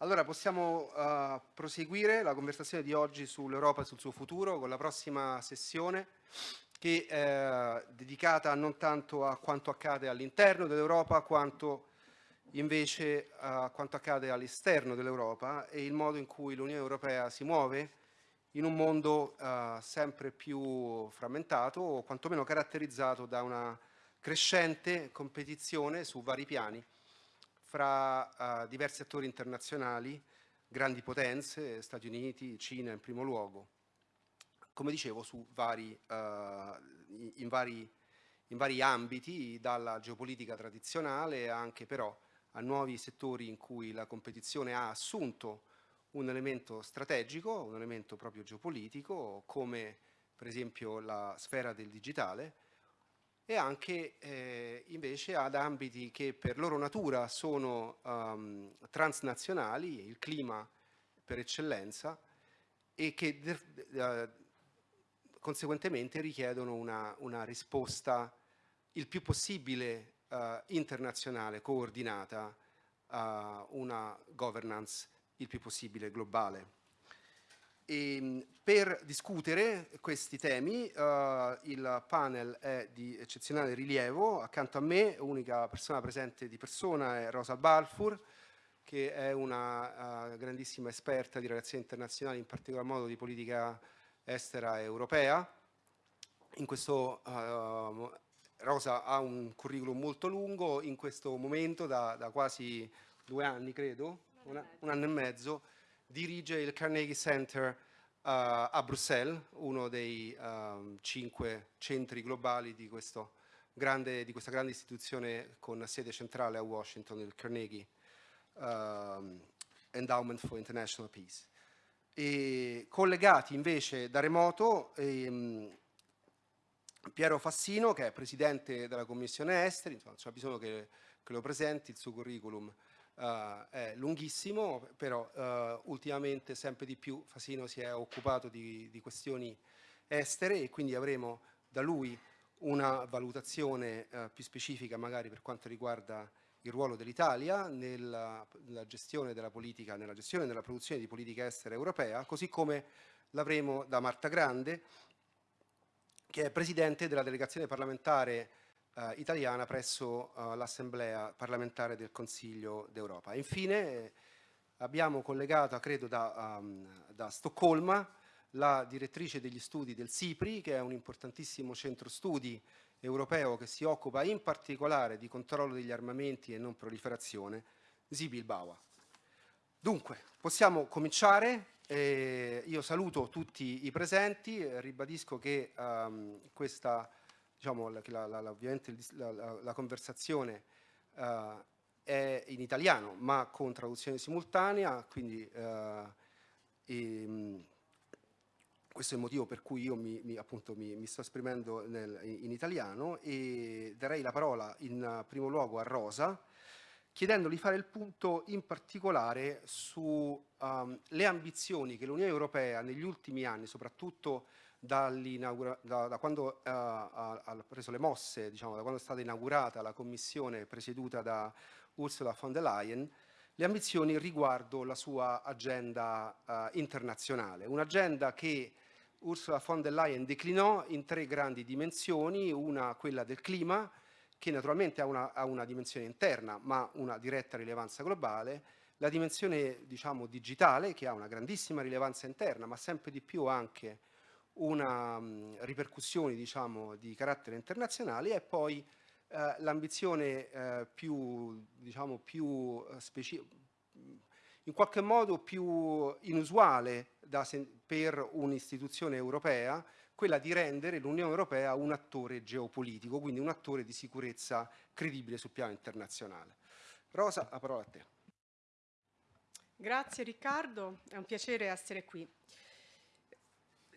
Allora possiamo uh, proseguire la conversazione di oggi sull'Europa e sul suo futuro con la prossima sessione che è dedicata non tanto a quanto accade all'interno dell'Europa quanto invece a quanto accade all'esterno dell'Europa e il modo in cui l'Unione Europea si muove in un mondo uh, sempre più frammentato o quantomeno caratterizzato da una crescente competizione su vari piani fra uh, diversi attori internazionali, grandi potenze, Stati Uniti, Cina in primo luogo, come dicevo, vari, uh, in, vari, in, vari, ambiti, dalla geopolitica tradizionale anche però a nuovi settori in cui la competizione ha assunto un elemento strategico, un elemento proprio geopolitico, come per esempio la sfera del digitale, e anche eh, invece ad ambiti che per loro natura sono um, transnazionali, il clima per eccellenza, e che uh, conseguentemente richiedono una, una, risposta il più possibile uh, internazionale, coordinata, a una governance il più possibile globale. E, ehm, per discutere questi temi uh, il panel è di eccezionale rilievo, accanto a me unica persona presente di persona è Rosa Balfour che è una uh, grandissima esperta di relazioni internazionali, in particolar modo di politica estera europea. In questo, uh, Rosa ha un curriculum molto lungo, in questo momento da, da quasi due anni credo, un, un anno e mezzo, dirige il Carnegie Center uh, a Bruxelles, uno dei um, cinque centri globali di, grande, di, questa grande istituzione con sede centrale a Washington, il Carnegie um, Endowment for International Peace. E collegati invece da remoto um, Piero Fassino, che è presidente della Commissione Esteri, insomma, c'è bisogno che, che lo presenti, il suo curriculum Uh, è lunghissimo, però uh, ultimamente sempre di più Fasino si è occupato di, di, questioni estere e quindi avremo da lui una valutazione uh, più specifica magari per quanto riguarda il ruolo dell'Italia nella, nella, gestione della politica, nella gestione della produzione di politica estera europea, così come l'avremo da Marta Grande, che è presidente della delegazione parlamentare eh, italiana presso eh, l'Assemblea parlamentare del Consiglio d'Europa. Infine eh, abbiamo collegato, credo da, um, da, Stoccolma, la direttrice degli studi del SIPRI, che è un importantissimo centro studi europeo che si occupa in particolare di controllo degli armamenti e non proliferazione, Sibyl Baua. Dunque, possiamo cominciare. Eh, io saluto tutti i presenti, ribadisco che um, questa diciamo, la, la, la, ovviamente la, conversazione uh, è in italiano ma con traduzione simultanea, quindi uh, e, um, questo è il motivo per cui io mi, mi, appunto, mi, mi sto esprimendo nel, in italiano e darei la parola in primo luogo a Rosa chiedendogli di fare il punto in particolare sulle um, ambizioni che l'Unione Europea negli ultimi anni, soprattutto da, da, quando uh, ha, preso le mosse, diciamo, da quando è stata inaugurata la commissione presieduta da Ursula von der Leyen, le ambizioni riguardo la sua agenda uh, internazionale. Un'agenda che Ursula von der Leyen declinò in tre grandi dimensioni, una quella del clima, che naturalmente ha una, ha una dimensione interna ma una diretta rilevanza globale, la dimensione diciamo, digitale che ha una grandissima rilevanza interna ma sempre di più anche una mh, ripercussione diciamo, di carattere internazionale e poi eh, l'ambizione eh, più, diciamo, più eh, in qualche modo più inusuale per un'istituzione europea, quella di rendere l'Unione Europea un attore geopolitico, quindi un attore di sicurezza credibile sul piano internazionale. Rosa, la parola a te. Grazie Riccardo, è un piacere essere qui.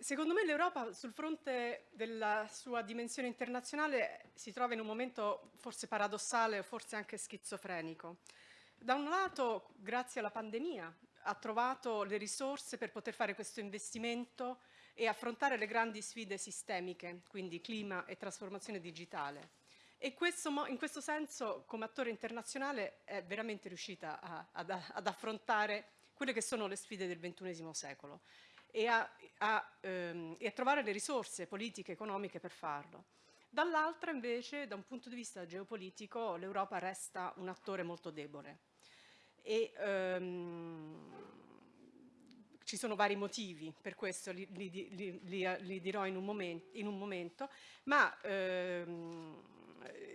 Secondo me l'Europa sul fronte della sua dimensione internazionale si trova in un momento forse paradossale o forse anche schizofrenico. Da un lato, grazie alla pandemia, ha trovato le risorse per poter fare questo investimento e affrontare le grandi sfide sistemiche, quindi clima e trasformazione digitale. E questo, in questo senso, come attore internazionale, è veramente riuscita a, ad, ad, affrontare quelle che sono le sfide del XXI secolo e a, a, ehm, e a trovare le risorse politiche e economiche per farlo. Dall'altra, invece, da un punto di vista geopolitico, l'Europa resta un attore molto debole. E, ehm, ci sono vari motivi per questo, li, li, li, li dirò in un, momento, in un momento ma ehm,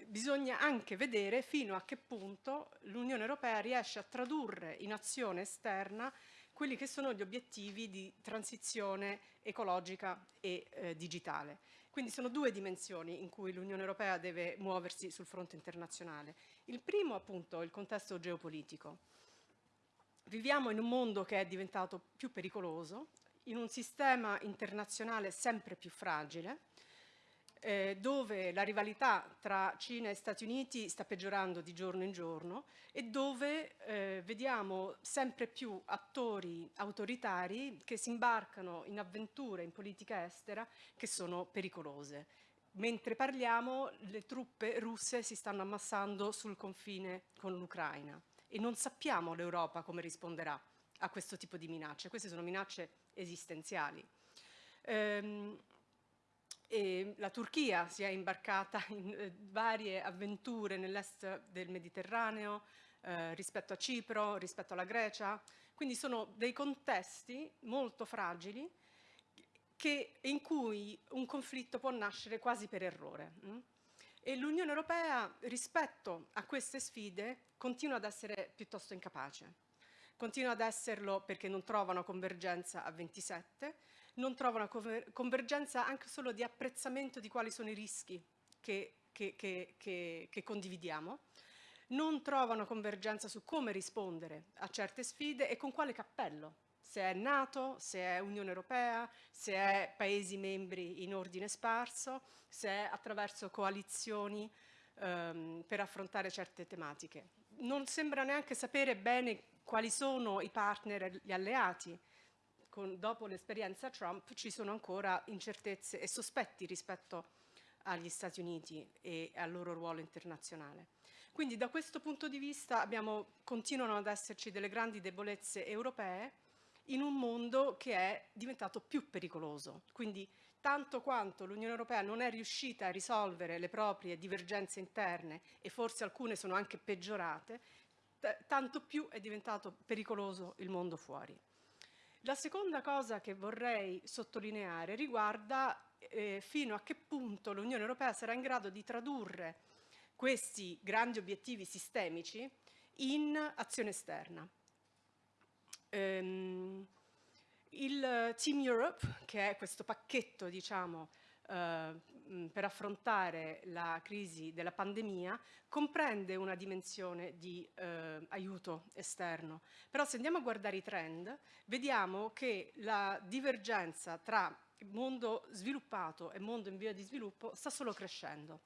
bisogna anche vedere fino a che punto l'Unione Europea riesce a tradurre in azione esterna quelli che sono gli obiettivi di transizione ecologica e eh, digitale. Quindi sono due dimensioni in cui l'Unione Europea deve muoversi sul fronte internazionale. Il primo appunto è il contesto geopolitico. Viviamo in un mondo che è diventato più pericoloso, in un sistema internazionale sempre più fragile, eh, dove la rivalità tra Cina e Stati Uniti sta peggiorando di giorno in giorno e dove eh, vediamo sempre più attori autoritari che si imbarcano in avventure in politica estera che sono pericolose. Mentre parliamo le truppe russe si stanno ammassando sul confine con l'Ucraina e non sappiamo l'Europa come risponderà a questo tipo di minacce. Queste sono minacce esistenziali. Ehm, e la Turchia si è imbarcata in eh, varie avventure nell'est del Mediterraneo, eh, rispetto a Cipro, rispetto alla Grecia, quindi sono dei contesti molto fragili che, in cui un conflitto può nascere quasi per errore. Hm? E l'Unione Europea rispetto a queste sfide continua ad essere piuttosto incapace. Continua ad esserlo perché non trova una convergenza a 27, non trova una convergenza anche solo di apprezzamento di quali sono i rischi che, che, che, che condividiamo, non trova una convergenza su come rispondere a certe sfide e con quale cappello, se è Nato, se è Unione Europea, se è Paesi membri in ordine sparso, se è attraverso coalizioni ehm, per affrontare certe tematiche. Non sembra neanche sapere bene quali sono i partner gli alleati con, dopo l'esperienza Trump ci sono ancora incertezze e sospetti rispetto agli Stati Uniti e al loro ruolo internazionale. Quindi da questo punto di vista abbiamo, continuano ad esserci delle grandi debolezze europee in un mondo che è diventato più pericoloso. Quindi tanto quanto l'Unione Europea non è riuscita a risolvere le proprie divergenze interne e forse alcune sono anche peggiorate, tanto più è diventato pericoloso il mondo fuori. La seconda cosa che vorrei sottolineare riguarda eh, fino a che punto l'Unione Europea sarà in grado di tradurre questi grandi obiettivi sistemici in azione esterna. Um, il Team Europe, che è questo pacchetto diciamo, eh, per affrontare la crisi della pandemia comprende una dimensione di eh, aiuto esterno. Però se andiamo a guardare i trend, vediamo che la divergenza tra mondo sviluppato e mondo in via di sviluppo sta solo crescendo.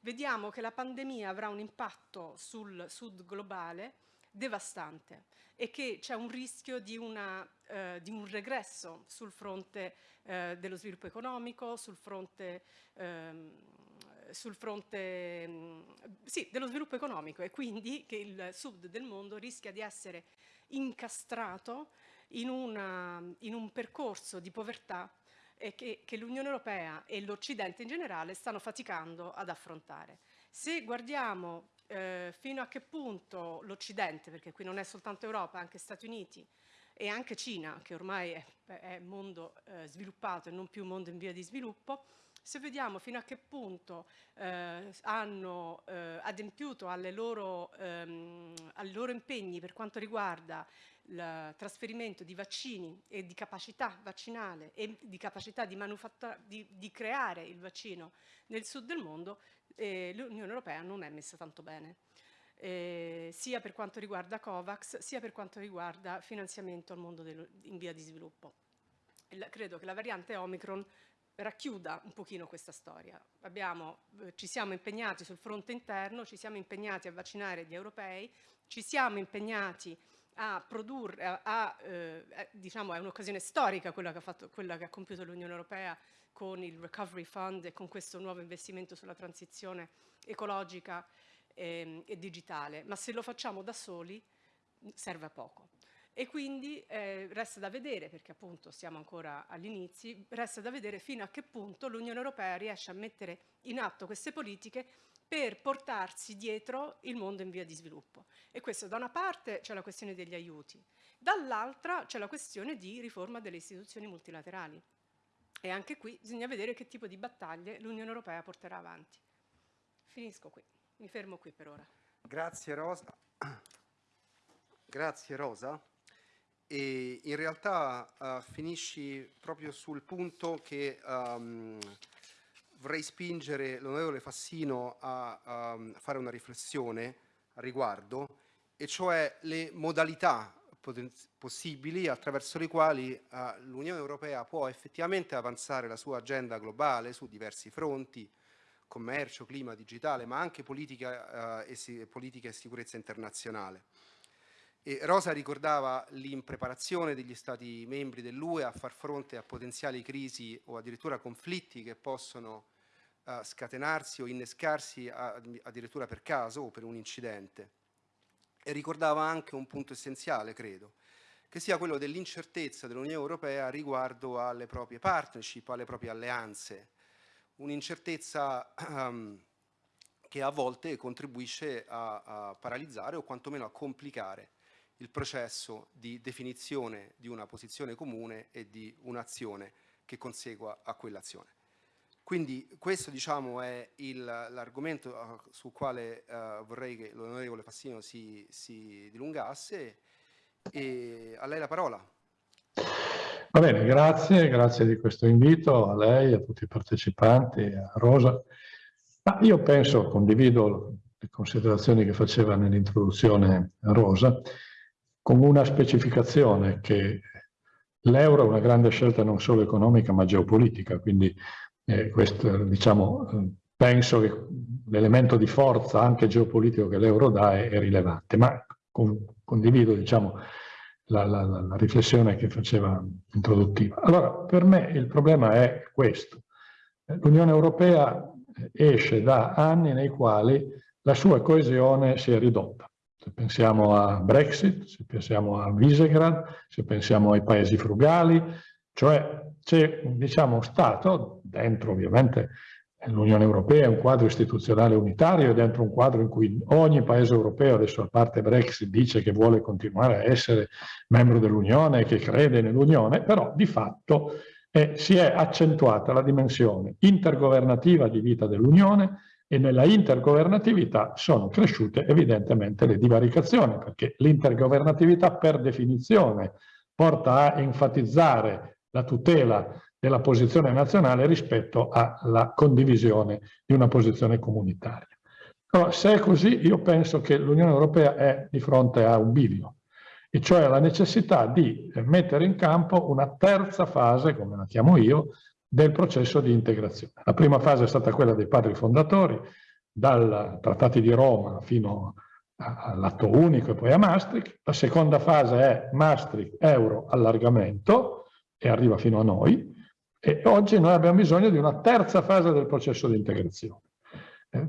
Vediamo che la pandemia avrà un impatto sul sud globale devastante e che c'è un rischio di, una, eh, di, un regresso sul fronte eh, dello sviluppo economico, sul fronte, ehm, sul fronte mm, sì, dello sviluppo economico e quindi che il sud del mondo rischia di essere incastrato in, una, in un percorso di povertà che, che l'Unione Europea e l'Occidente in generale stanno faticando ad affrontare. Se guardiamo eh, fino a che punto l'Occidente, perché qui non è soltanto Europa, anche Stati Uniti e anche Cina, che ormai è, è mondo eh, sviluppato e non più mondo in via di sviluppo, se vediamo fino a che punto eh, hanno eh, adempiuto loro, ehm, ai loro impegni per quanto riguarda il trasferimento di vaccini e di capacità vaccinale e di capacità di, di, di creare il vaccino nel sud del mondo, l'Unione Europea non è messa tanto bene. Eh, sia per quanto riguarda COVAX, sia per quanto riguarda finanziamento al mondo in via di sviluppo. La, credo che la variante Omicron racchiuda un pochino questa storia. Abbiamo, eh, ci siamo impegnati sul fronte interno, ci siamo impegnati a vaccinare gli europei, ci siamo impegnati a produrre, a, a, eh, diciamo è un'occasione storica quella che, ha fatto, quella che ha compiuto l'Unione Europea con il Recovery Fund e con questo nuovo investimento sulla transizione ecologica e, e digitale, ma se lo facciamo da soli serve a poco. E quindi eh, resta da vedere, perché appunto siamo ancora agli inizi, resta da vedere fino a che punto l'Unione Europea riesce a mettere in atto queste politiche per portarsi dietro il mondo in via di sviluppo. E questo da una parte c'è la questione degli aiuti, dall'altra c'è la questione di riforma delle istituzioni multilaterali. E anche qui bisogna vedere che tipo di battaglie l'Unione Europea porterà avanti. Finisco qui, mi fermo qui per ora. Grazie Rosa. Grazie Rosa. E in realtà uh, finisci proprio sul punto che um, vorrei spingere l'onorevole Fassino a, a fare una riflessione a riguardo, e cioè le modalità possibili attraverso le quali uh, l'Unione Europea può effettivamente avanzare la sua agenda globale su diversi fronti, commercio, clima, digitale, ma anche politica, uh, e, politica e sicurezza internazionale. E Rosa ricordava l'impreparazione degli Stati membri dell'UE a far fronte a potenziali crisi o addirittura conflitti che possono uh, scatenarsi o innescarsi a, addirittura per caso o per un incidente. E ricordava anche un punto essenziale, credo, che sia quello dell'incertezza dell'Unione Europea riguardo alle proprie partnership, alle proprie alleanze. Un'incertezza um, che a volte contribuisce a, a paralizzare o quantomeno a complicare il processo di definizione di una posizione comune e di un'azione che consegua a quell'azione. Quindi questo diciamo, è l'argomento uh, sul quale uh, vorrei che l'onorevole Fassino si, si dilungasse e a lei la parola. Va bene, grazie, grazie di questo invito a lei, a tutti i partecipanti, a Rosa. Ma io penso, condivido le considerazioni che faceva nell'introduzione Rosa, con una specificazione che l'euro è una grande scelta non solo economica ma geopolitica, quindi eh, questo, diciamo, penso che l'elemento di forza anche geopolitico che l'euro dà è, è, rilevante, ma con, condivido diciamo, la, la, la, riflessione che faceva introduttiva. Allora, per me il problema è questo. L'Unione Europea esce da anni nei quali la sua coesione si è ridotta se pensiamo a Brexit, se pensiamo a Visegrad, se pensiamo ai paesi frugali, cioè c'è diciamo, Stato, dentro ovviamente l'Unione Europea un quadro istituzionale unitario, dentro un quadro in cui ogni paese europeo, adesso a parte Brexit, dice che vuole continuare a essere membro dell'Unione, che crede nell'Unione, però di fatto eh, si è accentuata la dimensione intergovernativa di vita dell'Unione, e nella intergovernatività sono cresciute evidentemente le divaricazioni, perché l'intergovernatività per definizione porta a enfatizzare la tutela della posizione nazionale rispetto alla condivisione di una posizione comunitaria. Allora, se è così, io penso che l'Unione Europea è di fronte a un bivio, e cioè la necessità di mettere in campo una terza fase, come la chiamo io, del processo di integrazione. La prima fase è stata quella dei padri fondatori, dal Trattati di Roma fino all'atto unico e poi a Maastricht. La seconda fase è Maastricht, euro, allargamento e arriva fino a noi. E oggi noi abbiamo bisogno di una terza fase del processo di integrazione. Eh,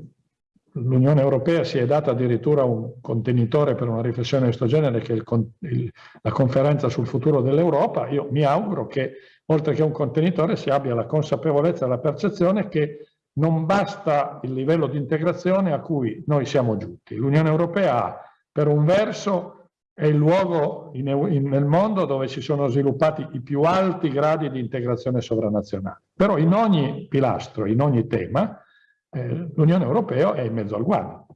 L'Unione Europea si è data addirittura un contenitore per una riflessione di questo genere che è il, il, la conferenza sul futuro dell'Europa. Io mi auguro che oltre che un contenitore si abbia la consapevolezza e la percezione che non basta il livello di integrazione a cui noi siamo giunti. L'Unione Europea per un verso è il luogo in, in, nel mondo dove si sono sviluppati i più alti gradi di integrazione sovranazionale. Però in ogni pilastro, in ogni tema, eh, l'Unione Europea è in mezzo al guado.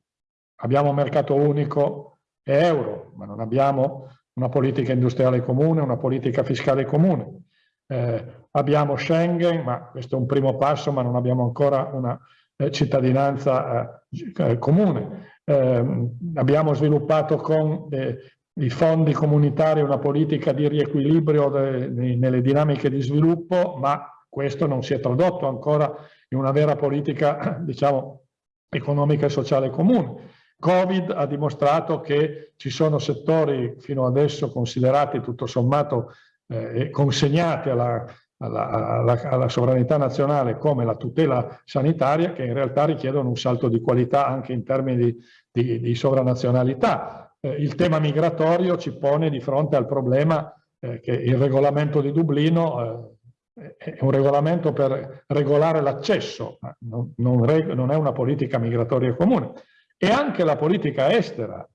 Abbiamo un mercato unico e euro, ma non abbiamo una politica industriale comune, una politica fiscale comune. Eh, abbiamo Schengen, ma questo è un primo passo, ma non abbiamo ancora una eh, cittadinanza eh, eh comune. Ehm, abbiamo sviluppato con eh, i fondi comunitari una politica di riequilibrio de, de, nelle dinamiche di sviluppo, ma questo non si è tradotto ancora in una vera politica, diciamo, economica e sociale comune. Covid ha dimostrato che ci sono settori fino adesso considerati tutto sommato eh, consegnati alla alla, alla, alla, sovranità nazionale come la tutela sanitaria che in realtà richiedono un salto di qualità anche in termini di, di, di sovranazionalità. Eh, il tema migratorio ci pone di fronte al problema eh, che il regolamento di Dublino eh, è un regolamento per regolare l'accesso, non, non, non, è una politica migratoria comune. E anche la politica estera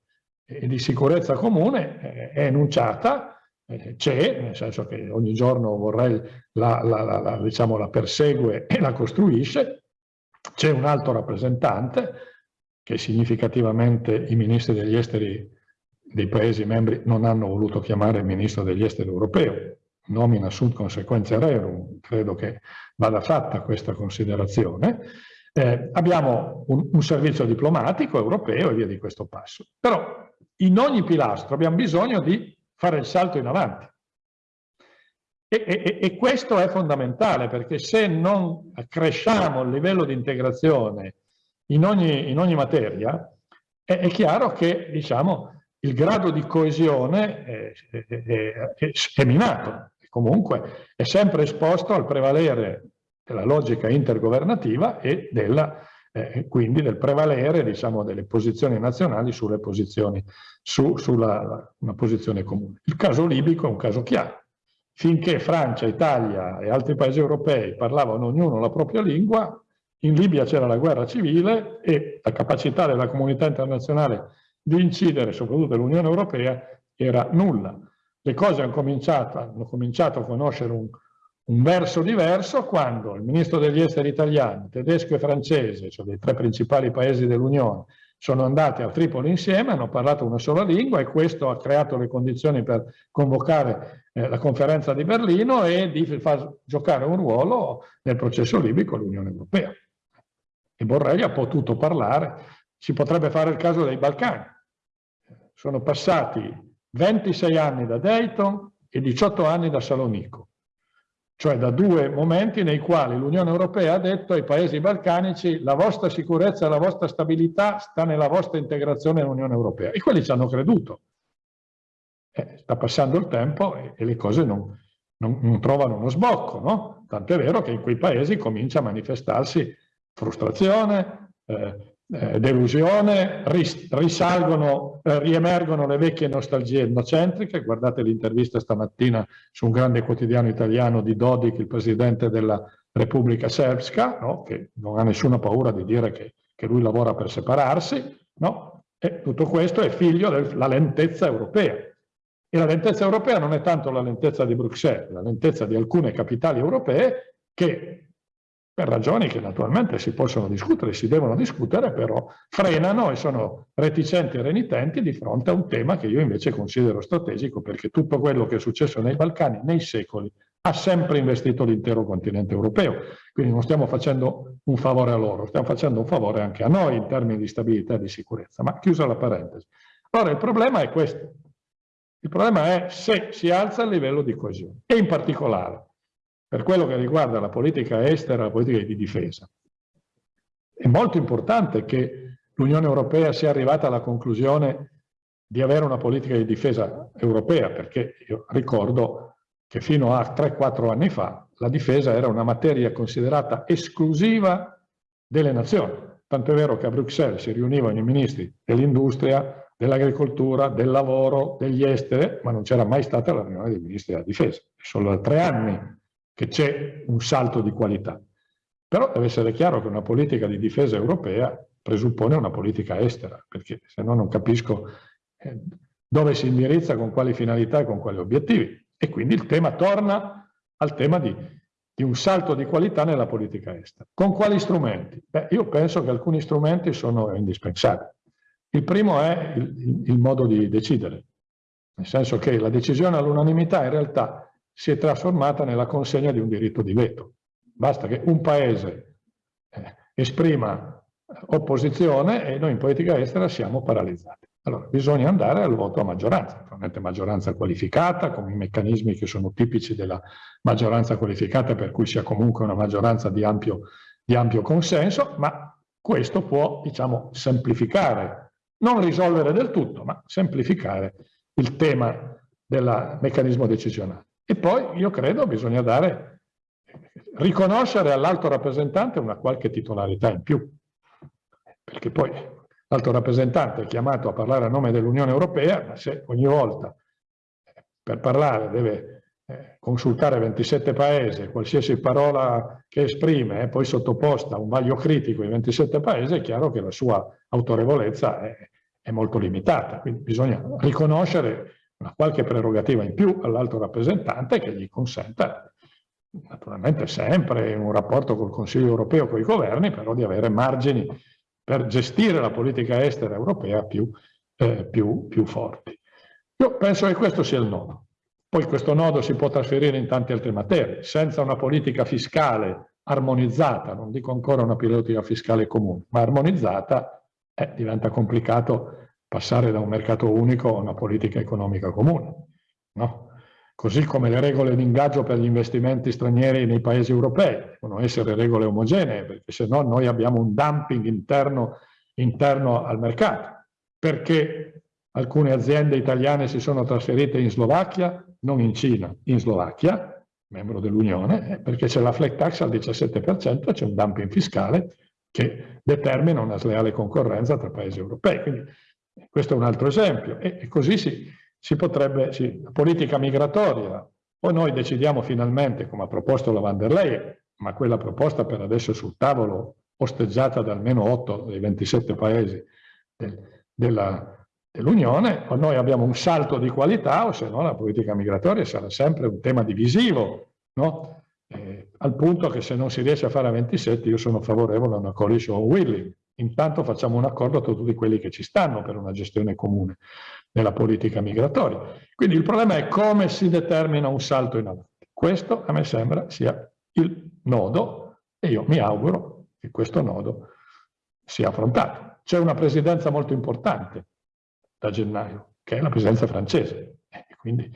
e di sicurezza comune eh, è enunciata eh, c'è, nel senso che ogni giorno vorrei la, la, la, diciamo, la persegue e la costruisce, c'è un alto rappresentante che significativamente i ministri degli esteri dei Paesi membri non hanno voluto chiamare il ministro degli esteri europeo, nomina sunt consequenze rerum, credo che vada fatta questa considerazione. Eh, abbiamo un, un servizio diplomatico europeo e via di questo passo. Però in ogni pilastro abbiamo bisogno di fare il salto in avanti. E, e, e, questo è fondamentale perché se non cresciamo il livello di integrazione in ogni, in ogni materia, è, è, chiaro che diciamo, il grado di coesione è, è, è minato. Comunque è sempre esposto al prevalere della logica intergovernativa e della eh, quindi del prevalere diciamo, delle posizioni nazionali sulle posizioni, su, sulla una posizione comune. Il caso libico è un caso chiaro. Finché Francia, Italia e altri paesi europei parlavano ognuno la propria lingua, in Libia c'era la guerra civile e la capacità della comunità internazionale di incidere, soprattutto dell'Unione Europea, era nulla. Le cose hanno cominciato, hanno cominciato a conoscere un, un verso diverso quando il ministro degli esteri italiano, tedesco e francese, cioè dei tre principali paesi dell'Unione, sono andati a Tripoli insieme, hanno parlato una sola lingua e questo ha creato le condizioni per convocare eh, la conferenza di Berlino e di far giocare un ruolo nel processo libico l'Unione Europea. E Borrelli ha potuto parlare, si potrebbe fare il caso dei Balcani. Sono passati 26 anni da Dayton e 18 anni da Salonico cioè da due momenti nei quali l'Unione Europea ha detto ai paesi balcanici la vostra sicurezza e la vostra stabilità sta nella vostra integrazione nell'Unione Europea. E quelli ci hanno creduto. Eh, sta passando il tempo e, e le cose non, non, non, trovano uno sbocco, no? Tant'è vero che in quei paesi comincia a manifestarsi frustrazione, eh, eh, delusione, ris risalgono, eh, riemergono le vecchie nostalgie etnocentriche, guardate l'intervista stamattina su un grande quotidiano italiano di Dodik, il presidente della Repubblica Serbska, no? che non ha nessuna paura di dire che, che lui lavora per separarsi, no? e tutto questo è figlio della lentezza europea. E la lentezza europea non è tanto la lentezza di Bruxelles, la lentezza di alcune capitali europee che per ragioni che naturalmente si possono discutere, si devono discutere, però frenano e sono reticenti e renitenti di fronte a un tema che io invece considero strategico perché tutto quello che è successo nei Balcani nei secoli ha sempre investito l'intero continente europeo. Quindi non stiamo facendo un favore a loro, stiamo facendo un favore anche a noi in termini di stabilità e di sicurezza. Ma chiusa la parentesi. Allora il problema è questo. Il problema è se si alza il livello di coesione e in particolare per quello che riguarda la politica estera la politica di difesa. È molto importante che l'Unione Europea sia arrivata alla conclusione di avere una politica di difesa europea, perché io ricordo che fino a 3-4 anni fa la difesa era una materia considerata esclusiva delle nazioni. Tanto è vero che a Bruxelles si riunivano i ministri dell'industria, dell'agricoltura, del lavoro, degli esteri, ma non c'era mai stata la riunione dei ministri della difesa. Solo da tre anni che c'è un salto di qualità. Però deve essere chiaro che una politica di difesa europea presuppone una politica estera, perché se no non capisco eh, dove si indirizza, con quali finalità e con quali obiettivi. E quindi il tema torna al tema di, di un salto di qualità nella politica estera. Con quali strumenti? Beh, io penso che alcuni strumenti sono indispensabili. Il primo è il, il, il modo di decidere, nel senso che la decisione all'unanimità in realtà si è trasformata nella consegna di un diritto di veto. Basta che un paese eh, esprima opposizione e noi in politica estera siamo paralizzati. Allora, bisogna andare al voto a maggioranza, naturalmente maggioranza qualificata, con i meccanismi che sono tipici della maggioranza qualificata, per cui sia comunque una maggioranza di ampio, di ampio consenso, ma questo può, diciamo, semplificare, non risolvere del tutto, ma semplificare il tema del meccanismo decisionale. E poi io credo bisogna dare riconoscere all'alto rappresentante una qualche titolarità in più, perché poi l'alto rappresentante è chiamato a parlare a nome dell'Unione Europea, ma se ogni volta per parlare deve eh, consultare 27 paesi, qualsiasi parola che esprime è poi sottoposta a un vaglio critico in 27 paesi, è chiaro che la sua autorevolezza è, è molto limitata. Quindi bisogna riconoscere una qualche prerogativa in più all'alto rappresentante che gli consenta, naturalmente sempre un rapporto col Consiglio europeo, con i governi, però di avere margini per gestire la politica estera europea più, eh, più, più forti. Io penso che questo sia il nodo. Poi questo nodo si può trasferire in tante altre materie. Senza una politica fiscale armonizzata, non dico ancora una politica fiscale comune, ma armonizzata, eh, diventa complicato passare da un mercato unico a una politica economica comune. No? Così come le regole di ingaggio per gli investimenti stranieri nei paesi europei devono essere regole omogenee, perché se no noi abbiamo un dumping interno, interno al mercato. Perché alcune aziende italiane si sono trasferite in Slovacchia, non in Cina, in Slovacchia, membro dell'Unione, eh, perché c'è la flat tax al 17% e c'è un dumping fiscale che determina una sleale concorrenza tra paesi europei. Quindi questo è un altro esempio. E, e così si, si potrebbe, sì, la politica migratoria, poi noi decidiamo finalmente, come ha proposto la van der Leyen, ma quella proposta per adesso sul tavolo, osteggiata da almeno 8 dei 27 paesi della, dell'Unione, o noi abbiamo un salto di qualità o se no la politica migratoria sarà sempre un tema divisivo, no? eh, al punto che se non si riesce a fare a 27 io sono favorevole a una coalition willing. Intanto facciamo un accordo tra tutti quelli che ci stanno per una gestione comune della politica migratoria. Quindi il problema è come si determina un salto in avanti. Questo a me sembra sia il nodo e io mi auguro che questo nodo sia affrontato. C'è una presidenza molto importante da gennaio, che è la presidenza francese. E quindi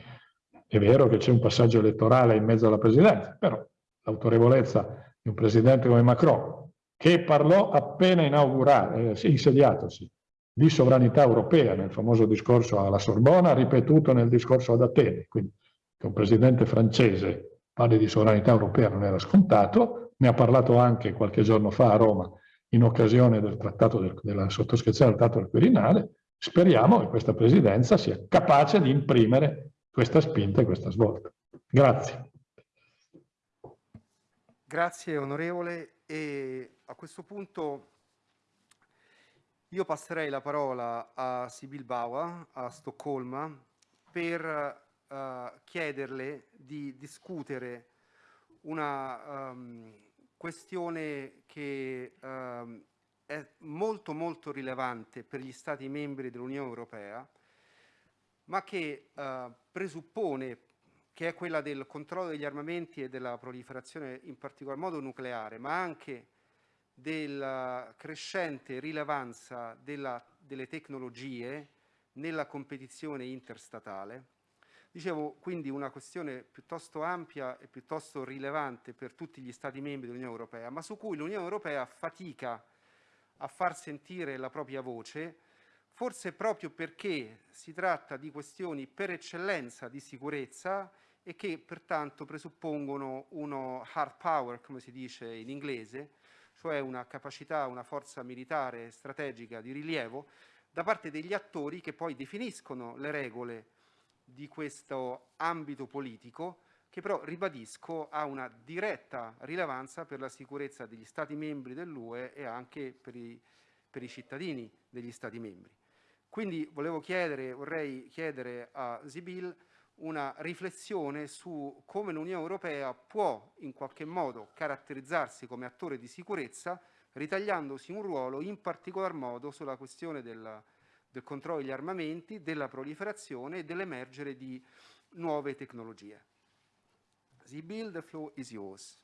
è vero che c'è un passaggio elettorale in mezzo alla presidenza, però l'autorevolezza di un presidente come Macron, che parlò appena eh, insediatosi, di sovranità europea nel famoso discorso alla Sorbona, ripetuto nel discorso ad Atene. Quindi che un presidente francese parli di sovranità europea non era scontato, ne ha parlato anche qualche giorno fa a Roma in occasione del trattato del, della sottoscrizione del trattato del Quirinale, Speriamo che questa presidenza sia capace di imprimere questa spinta e questa svolta. Grazie. Grazie onorevole e a questo punto io passerei la parola a Sibyl Bauer a Stoccolma per uh, chiederle di discutere una um, questione che um, è molto molto rilevante per gli Stati membri dell'Unione Europea, ma che eh, presuppone che è quella del controllo degli armamenti e della proliferazione in particolar modo nucleare, ma anche della crescente rilevanza della, delle tecnologie nella competizione interstatale. Dicevo quindi una questione piuttosto ampia e piuttosto rilevante per tutti gli Stati membri dell'Unione Europea, ma su cui l'Unione Europea fatica a far sentire la propria voce, forse proprio perché si tratta di questioni per eccellenza di sicurezza e che pertanto presuppongono uno hard power, come si dice in inglese, cioè una capacità, una forza militare strategica di rilievo da parte degli attori che poi definiscono le regole di questo ambito politico che però, ribadisco, ha una diretta rilevanza per la sicurezza degli Stati membri dell'UE e anche per i, per i cittadini degli Stati membri. Quindi volevo chiedere, vorrei chiedere a Sibyl una riflessione su come l'Unione Europea può in qualche modo caratterizzarsi come attore di sicurezza ritagliandosi un ruolo in particolar modo sulla questione del, del controllo degli armamenti, della proliferazione e dell'emergere di nuove tecnologie. Sibyl, the floor is yours.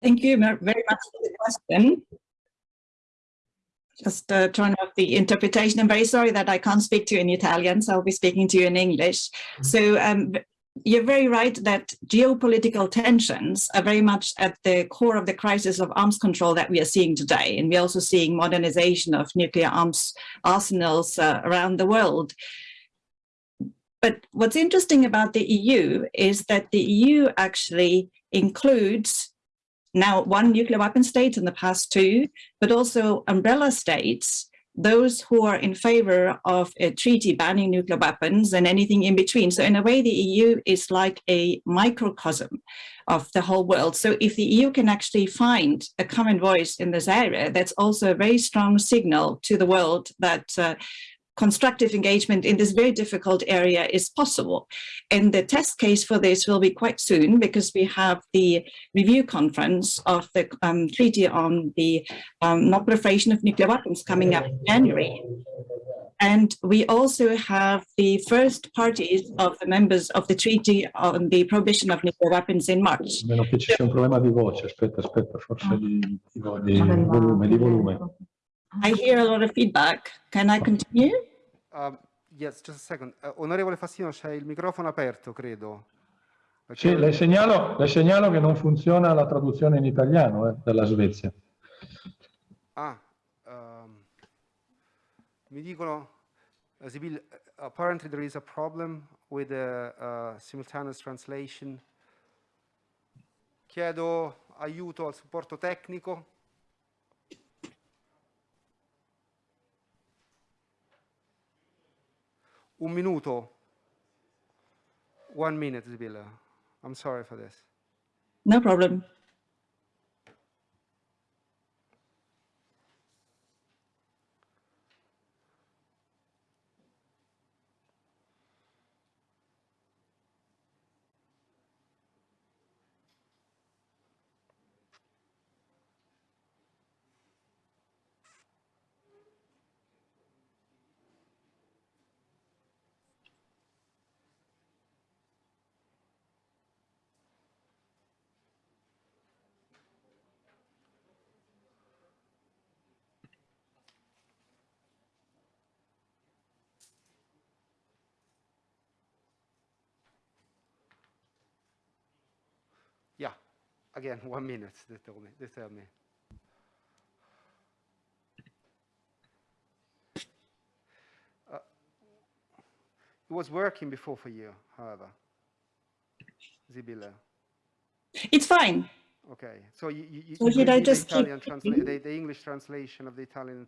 Thank you very much for the question. Just uh, turn off the interpretation. I'm very sorry that I can't speak to you in Italian, so I'll be speaking to you in English. Mm-hmm. So um, you're very right that geopolitical tensions are very much at the core of the crisis of arms control that we are seeing today. And we're also seeing modernization of nuclear arms arsenals uh, around the world But what's interesting about the EU is that the EU actually includes now one nuclear weapon state in the past two, but also umbrella states, those who are in favor of a treaty banning nuclear weapons and anything in between. So in a way, the EU is like a microcosm of the whole world. So if the EU can actually find a common voice in this area, that's also a very strong signal to the world that uh, constructive engagement in this very difficult area is possible. And the test case for this will be quite soon because we have the review conference of the um, Treaty on the um, Non-Proliferation of Nuclear Weapons coming up in January. And we also have the first parties of the members of the Treaty on the Prohibition of Nuclear Weapons in March. Meno che ci sia un problema di voce, aspetta, aspetta, forse di, di, di volume, di volume. I hear a lot of feedback. Can I continue? Um, yes, just a second. Uh, onorevole Fassino, c'è il microfono aperto, credo. Perché... Sì, le segnalo, le segnalo, che non funziona la traduzione in italiano eh, della Svezia. Ah, um, mi dicono, uh, Sibyl, apparently there is a problem with the uh, simultaneous translation. Chiedo aiuto al supporto tecnico. Un minuto. One minute, Zibilla. I'm sorry for this. No problem. Again, one minute, they tell me. They tell me. Uh, it was working before for you, however, Zibilla. It's fine. Okay, so you, you, so should I just the, Italian transla the, the, English translation of the Italian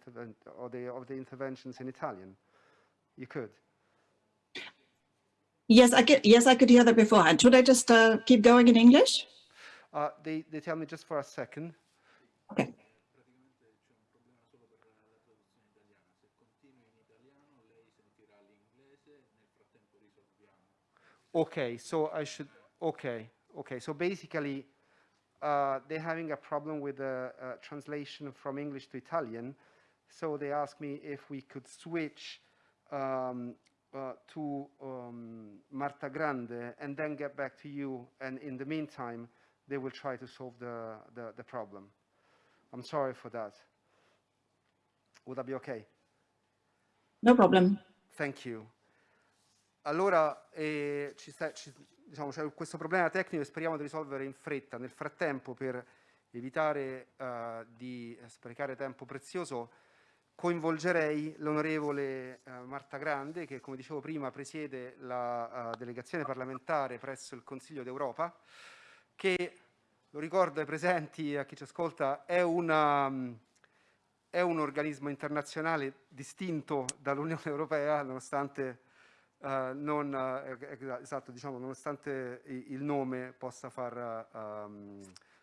or the of the interventions in Italian? You could. Yes, I could. Yes, I could hear that beforehand. Should I just uh, keep going in English? Uh, they, they tell me just for a second. Okay. So I should, okay, okay. So basically, uh, they're having a problem with the uh, translation from English to Italian. So they asked me if we could switch um, uh, to um, Marta Grande and then get back to you. And in the meantime, they will try to solve the, the, the problem. I'm sorry for that. Would that be okay? No problem. Thank you. Allora, eh, ci sta, ci, diciamo, c'è questo problema tecnico e speriamo di risolvere in fretta. Nel frattempo, per evitare uh, di sprecare tempo prezioso, coinvolgerei l'onorevole uh, Marta Grande, che come dicevo prima presiede la uh, delegazione parlamentare presso il Consiglio d'Europa, che, lo ricordo ai presenti e a chi ci ascolta, è, una, è un organismo internazionale distinto dall'Unione Europea, nonostante, uh, non, uh, esatto, diciamo, nonostante il nome possa far uh,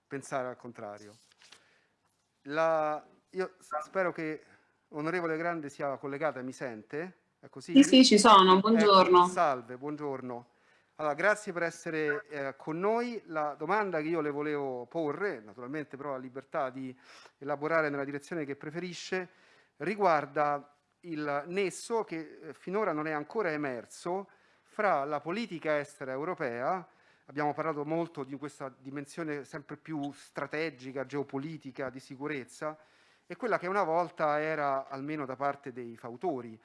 pensare al contrario. La, io spero che onorevole Grande sia collegata e mi sente. È così? Sì, sì, ci sono, buongiorno. Ecco, salve, buongiorno. Allora, grazie per essere eh, con noi. La domanda che io le volevo porre, naturalmente però ha libertà di elaborare nella direzione che preferisce, riguarda il nesso che eh, finora non è ancora emerso fra la politica estera europea, abbiamo parlato molto di questa dimensione sempre più strategica, geopolitica, di sicurezza, e quella che una volta era, almeno da parte dei fautori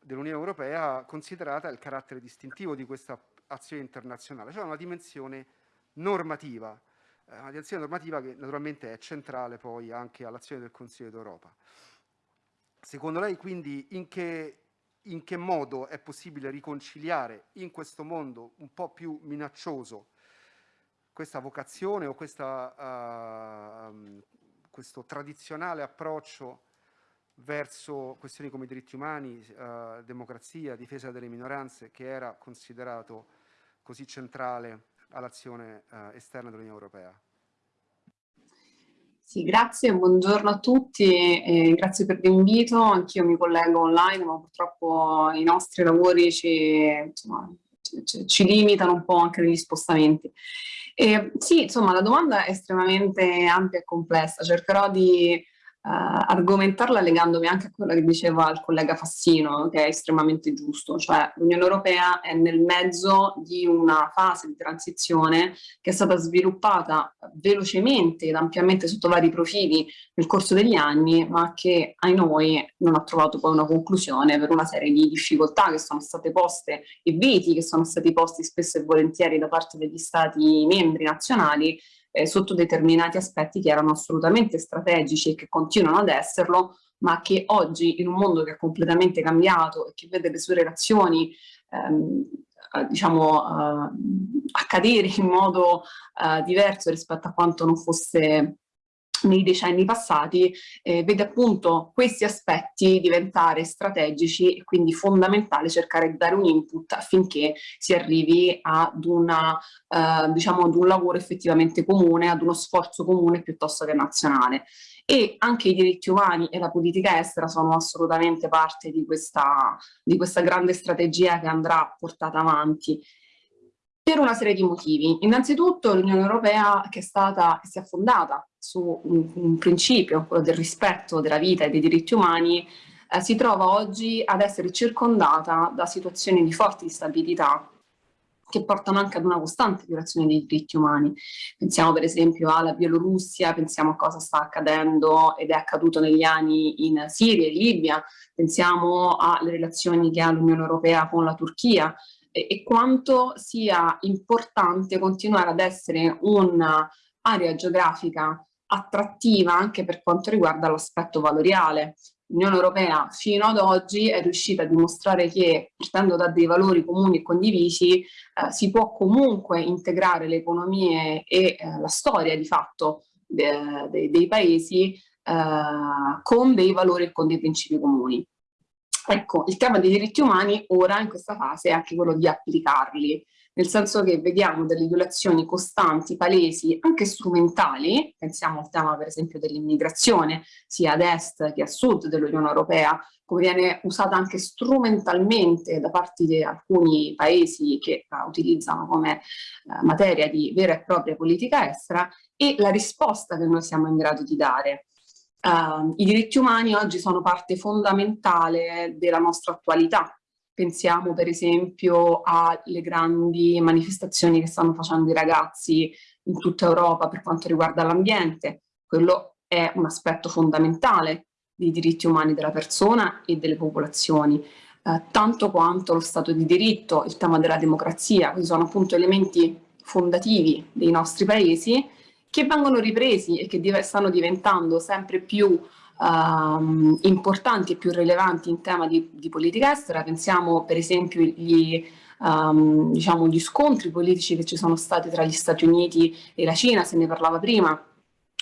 dell'Unione Europea, considerata il carattere distintivo di questa azione internazionale, cioè una dimensione normativa, eh, una dimensione normativa che naturalmente è centrale poi anche all'azione del Consiglio d'Europa. Secondo lei quindi in che, in che modo è possibile riconciliare in questo mondo un po' più minaccioso questa vocazione o questa, uh, questo tradizionale approccio verso questioni come diritti umani, uh, democrazia, difesa delle minoranze, che era considerato così centrale all'azione uh, esterna dell'Unione Europea. Sì, grazie, buongiorno a tutti, eh, grazie per l'invito, anch'io mi collego online, ma purtroppo i nostri lavori ci, insomma, ci, ci limitano un po' anche negli spostamenti. E, sì, insomma, la domanda è estremamente ampia e complessa, cercherò di argomentarla legandomi anche a quello che diceva il collega Fassino, che è estremamente giusto, cioè l'Unione Europea è nel mezzo di una fase di transizione che è stata sviluppata velocemente ed ampiamente sotto vari profili nel corso degli anni, ma che ai noi non ha trovato poi una conclusione per una serie di difficoltà che sono state poste e veti che sono stati posti spesso e volentieri da parte degli Stati membri nazionali eh, sotto determinati aspetti che erano assolutamente strategici e che continuano ad esserlo, ma che oggi in un mondo che è completamente cambiato e che vede le sue relazioni ehm, eh, diciamo uh, accadere in modo uh, diverso rispetto a quanto non fosse nei decenni passati, eh, vede appunto questi aspetti diventare strategici e quindi fondamentale cercare di dare un input affinché si arrivi ad, una, eh, diciamo ad un lavoro effettivamente comune, ad uno sforzo comune piuttosto che nazionale. E anche i diritti umani e la politica estera sono assolutamente parte di questa, di questa grande strategia che andrà portata avanti per una serie di motivi. Innanzitutto l'Unione Europea che, è stata, che si è fondata su un, un, principio, quello del rispetto della vita e dei diritti umani, eh, si trova oggi ad essere circondata da situazioni di forte instabilità che portano anche ad una costante violazione dei diritti umani. Pensiamo per esempio alla Bielorussia, pensiamo a cosa sta accadendo ed è accaduto negli anni in Siria e Libia, pensiamo alle relazioni che ha l'Unione Europea con la Turchia, e, quanto sia importante continuare ad essere un'area geografica attrattiva anche per quanto riguarda l'aspetto valoriale. L'Unione Europea fino ad oggi è riuscita a dimostrare che partendo da dei valori comuni e condivisi eh, si può comunque integrare le economie e eh, la storia di fatto de, de, dei paesi eh, con dei valori e con dei principi comuni. Ecco, il tema dei diritti umani ora in questa fase è anche quello di applicarli, nel senso che vediamo delle violazioni costanti, palesi, anche strumentali, pensiamo al tema per esempio dell'immigrazione, sia ad est che a sud dell'Unione Europea, come viene usata anche strumentalmente da parte di alcuni paesi che la utilizzano come uh, materia di vera e propria politica estera, e la risposta che noi siamo in grado di dare. Uh, I diritti umani oggi sono parte fondamentale della nostra attualità. Pensiamo per esempio alle grandi manifestazioni che stanno facendo i ragazzi in tutta Europa per quanto riguarda l'ambiente. Quello è un aspetto fondamentale dei diritti umani della persona e delle popolazioni, eh, tanto quanto lo Stato di diritto, il tema della democrazia, questi sono appunto elementi fondativi dei nostri paesi che vengono ripresi e che div stanno diventando sempre più um, importanti e più rilevanti in tema di, di politica estera. Pensiamo per esempio agli um, diciamo, gli scontri politici che ci sono stati tra gli Stati Uniti e la Cina, se ne parlava prima,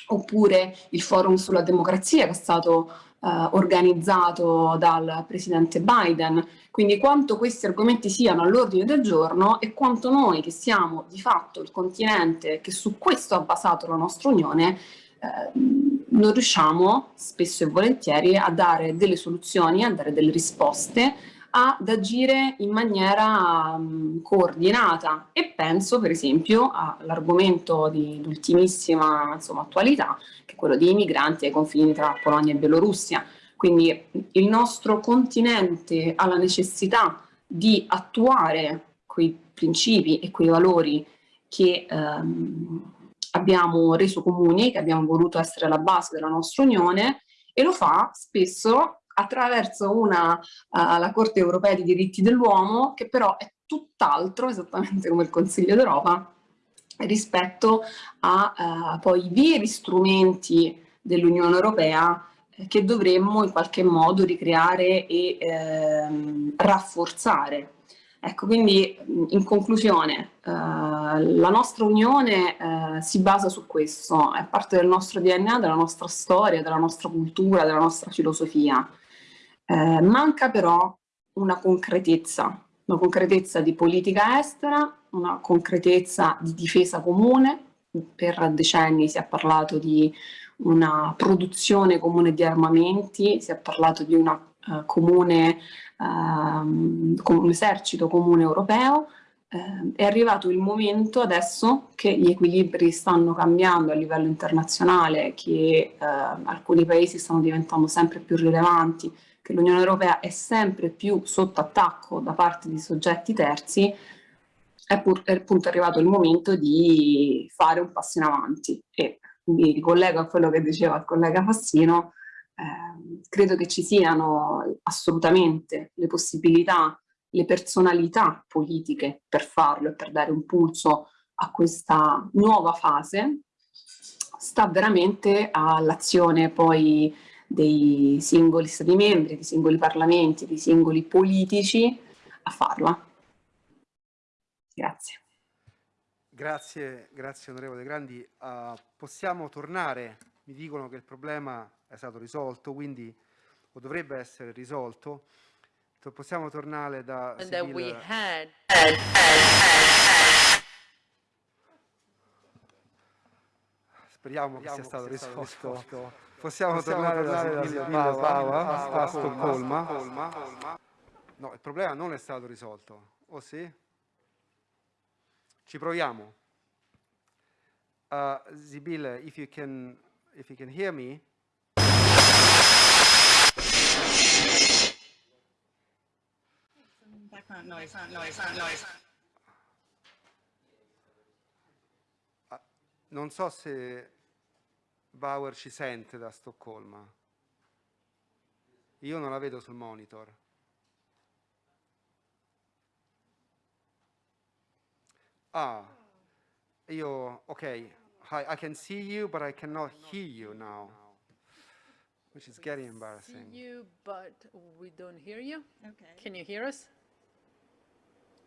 oppure il forum sulla democrazia che è stato uh, organizzato dal presidente Biden. Quindi quanto questi argomenti siano all'ordine del giorno e quanto noi che siamo di fatto il continente che su questo ha basato la nostra Unione eh, non riusciamo spesso e volentieri a dare delle soluzioni, a dare delle risposte ad agire in maniera um, coordinata e penso per esempio all'argomento di ultimissima attualità che è quello dei migranti ai confini tra Polonia e Bielorussia. Quindi il nostro continente ha la necessità di attuare quei principi e quei valori che um, abbiamo reso comuni, che abbiamo voluto essere la base della nostra Unione e lo fa spesso attraverso una, uh, la Corte Europea dei diritti dell'uomo che però è tutt'altro, esattamente come il Consiglio d'Europa, rispetto a uh, poi i veri strumenti dell'Unione Europea che dovremmo in qualche modo ricreare e ehm, rafforzare. Ecco, quindi in conclusione, eh, la nostra unione eh, si basa su questo, è parte del nostro DNA, della nostra storia, della nostra cultura, della nostra filosofia. Eh, manca però una concretezza, una concretezza di politica estera, una concretezza di difesa comune. Per decenni si è parlato di una produzione comune di armamenti, si è parlato di una uh, comune, uh, un esercito comune europeo, uh, è arrivato il momento adesso che gli equilibri stanno cambiando a livello internazionale, che ehm, alcuni paesi stanno diventando sempre più rilevanti, che l'Unione Europea è sempre più sotto attacco da parte di soggetti terzi, è, pur, è appunto arrivato il momento di fare un passo in avanti. E mi ricollego a quello che diceva il collega Fassino, eh, credo che ci siano assolutamente le possibilità, le personalità politiche per farlo e per dare un pulso a questa nuova fase, sta veramente all'azione poi dei singoli stati membri, dei singoli parlamenti, dei singoli politici a farla. Grazie. Grazie, grazie onorevole Grandi. Uh, possiamo tornare, mi dicono che il problema è stato risolto, quindi o dovrebbe essere risolto. Possiamo tornare da. Speriamo che sia stato risolto. Possiamo, tornare, da Sibyl Pava a Stoccolma. No, il problema non è stato risolto, o sì? Ci proviamo. Uh, Sibylle, if you can, if you can hear me. Background noise, noise, noise. Uh, non so se Bauer ci sente da Stoccolma. Io non la vedo sul monitor. Ah, io, ok, I, I can see you, but I cannot hear you now, which is getting embarrassing. See you, but we don't hear you. Okay. Can you hear us?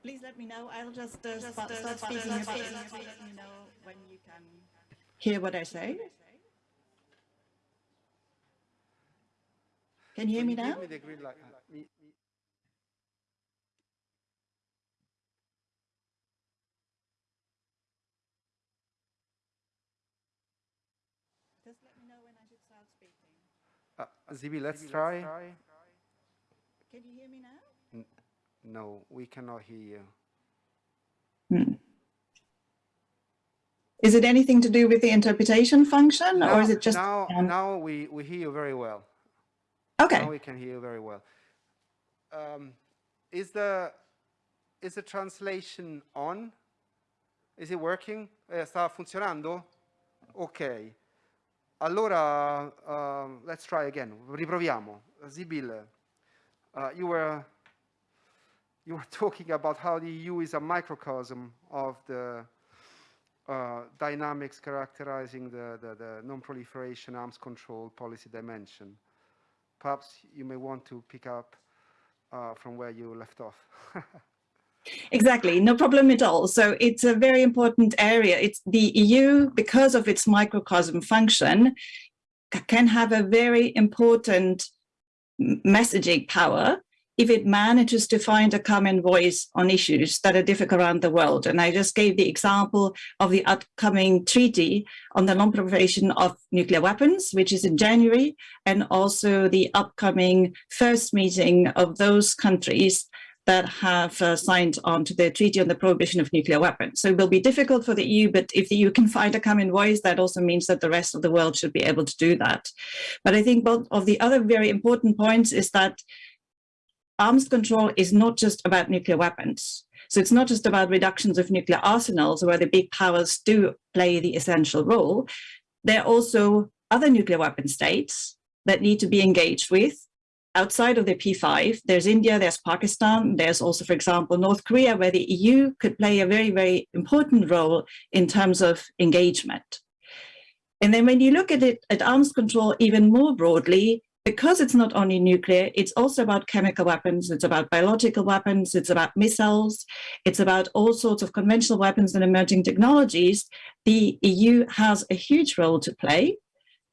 Please let me know. I'll just, uh, just start, start speaking a bit. Let me know when you can hear what I say. Can you hear me now? Give me the green light. Me, me. Just let me know when I should start speaking. Uh, Zibi, let's try. Can you hear me now? No, we cannot hear you. Hmm. Is it anything to do with the interpretation function now, or is it just... Now, now we, we hear you very well. Okay. Now we can hear you very well. Um, is the is the translation on? Is it working? Eh, sta funzionando? Ok. Allora, uh, let's try again. Riproviamo. Zibil, uh, you were you were talking about how the EU is a microcosm of the uh, dynamics characterizing the, the, the non-proliferation arms control policy dimension. Perhaps you may want to pick up uh, from where you left off. Exactly, no problem at all. So it's a very important area. It's the EU, because of its microcosm function, can have a very important messaging power if it manages to find a common voice on issues that are difficult around the world. And I just gave the example of the upcoming treaty on the non-proliferation of nuclear weapons, which is in January, and also the upcoming first meeting of those countries that have uh, signed on to the Treaty on the Prohibition of Nuclear Weapons. So it will be difficult for the EU, but if the EU can find a common voice, that also means that the rest of the world should be able to do that. But I think both of the other very important points is that arms control is not just about nuclear weapons. So it's not just about reductions of nuclear arsenals where the big powers do play the essential role. There are also other nuclear weapon states that need to be engaged with outside of the P5, there's India, there's Pakistan, there's also, for example, North Korea, where the EU could play a very, very important role in terms of engagement. And then when you look at it at arms control even more broadly, because it's not only nuclear, it's also about chemical weapons, it's about biological weapons, it's about missiles, it's about all sorts of conventional weapons and emerging technologies. The EU has a huge role to play,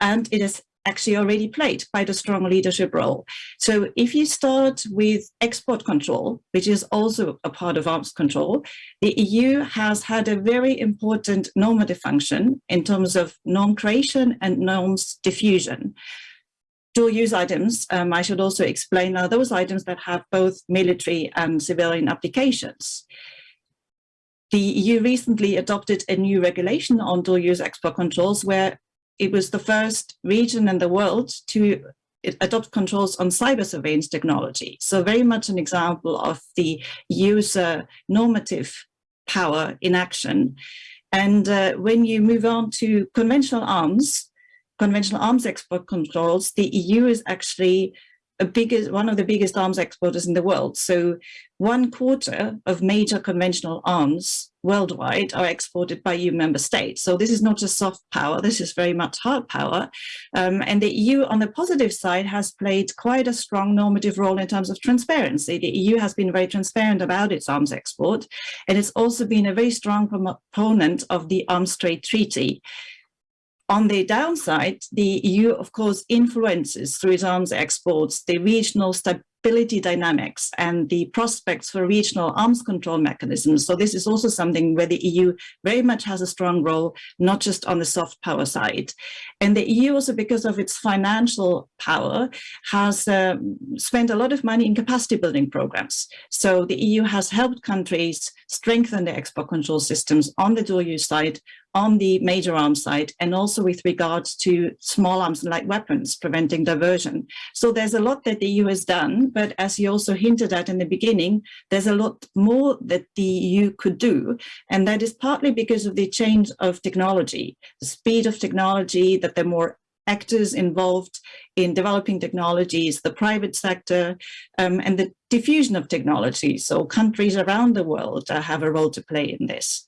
and it has actually already played quite a strong leadership role. So if you start with export control, which is also a part of arms control, the EU has had a very important normative function in terms of norm creation and norms diffusion dual use items, um, I should also explain are those items that have both military and civilian applications. The EU recently adopted a new regulation on dual use export controls where it was the first region in the world to adopt controls on cyber surveillance technology. So very much an example of the user normative power in action. And uh, when you move on to conventional arms, conventional arms export controls, the EU is actually a biggest, one of the biggest arms exporters in the world. So one quarter of major conventional arms worldwide are exported by EU member states. So this is not just soft power, this is very much hard power. Um, and the EU on the positive side has played quite a strong normative role in terms of transparency. The EU has been very transparent about its arms export, and it's also been a very strong proponent of the Arms Trade Treaty. On the downside, the EU, of course, influences through its arms exports the regional stability dynamics and the prospects for regional arms control mechanisms. So this is also something where the EU very much has a strong role, not just on the soft power side. And the EU also, because of its financial power, has uh, spent a lot of money in capacity building programs. So the EU has helped countries strengthen their export control systems on the dual use side on the major arms side and also with regards to small arms and light weapons, preventing diversion. So there's a lot that the EU has done, but as you also hinted at in the beginning, there's a lot more that the EU could do. And that is partly because of the change of technology, the speed of technology, that there are more actors involved in developing technologies, the private sector, um, and the diffusion of technology. So countries around the world uh, have a role to play in this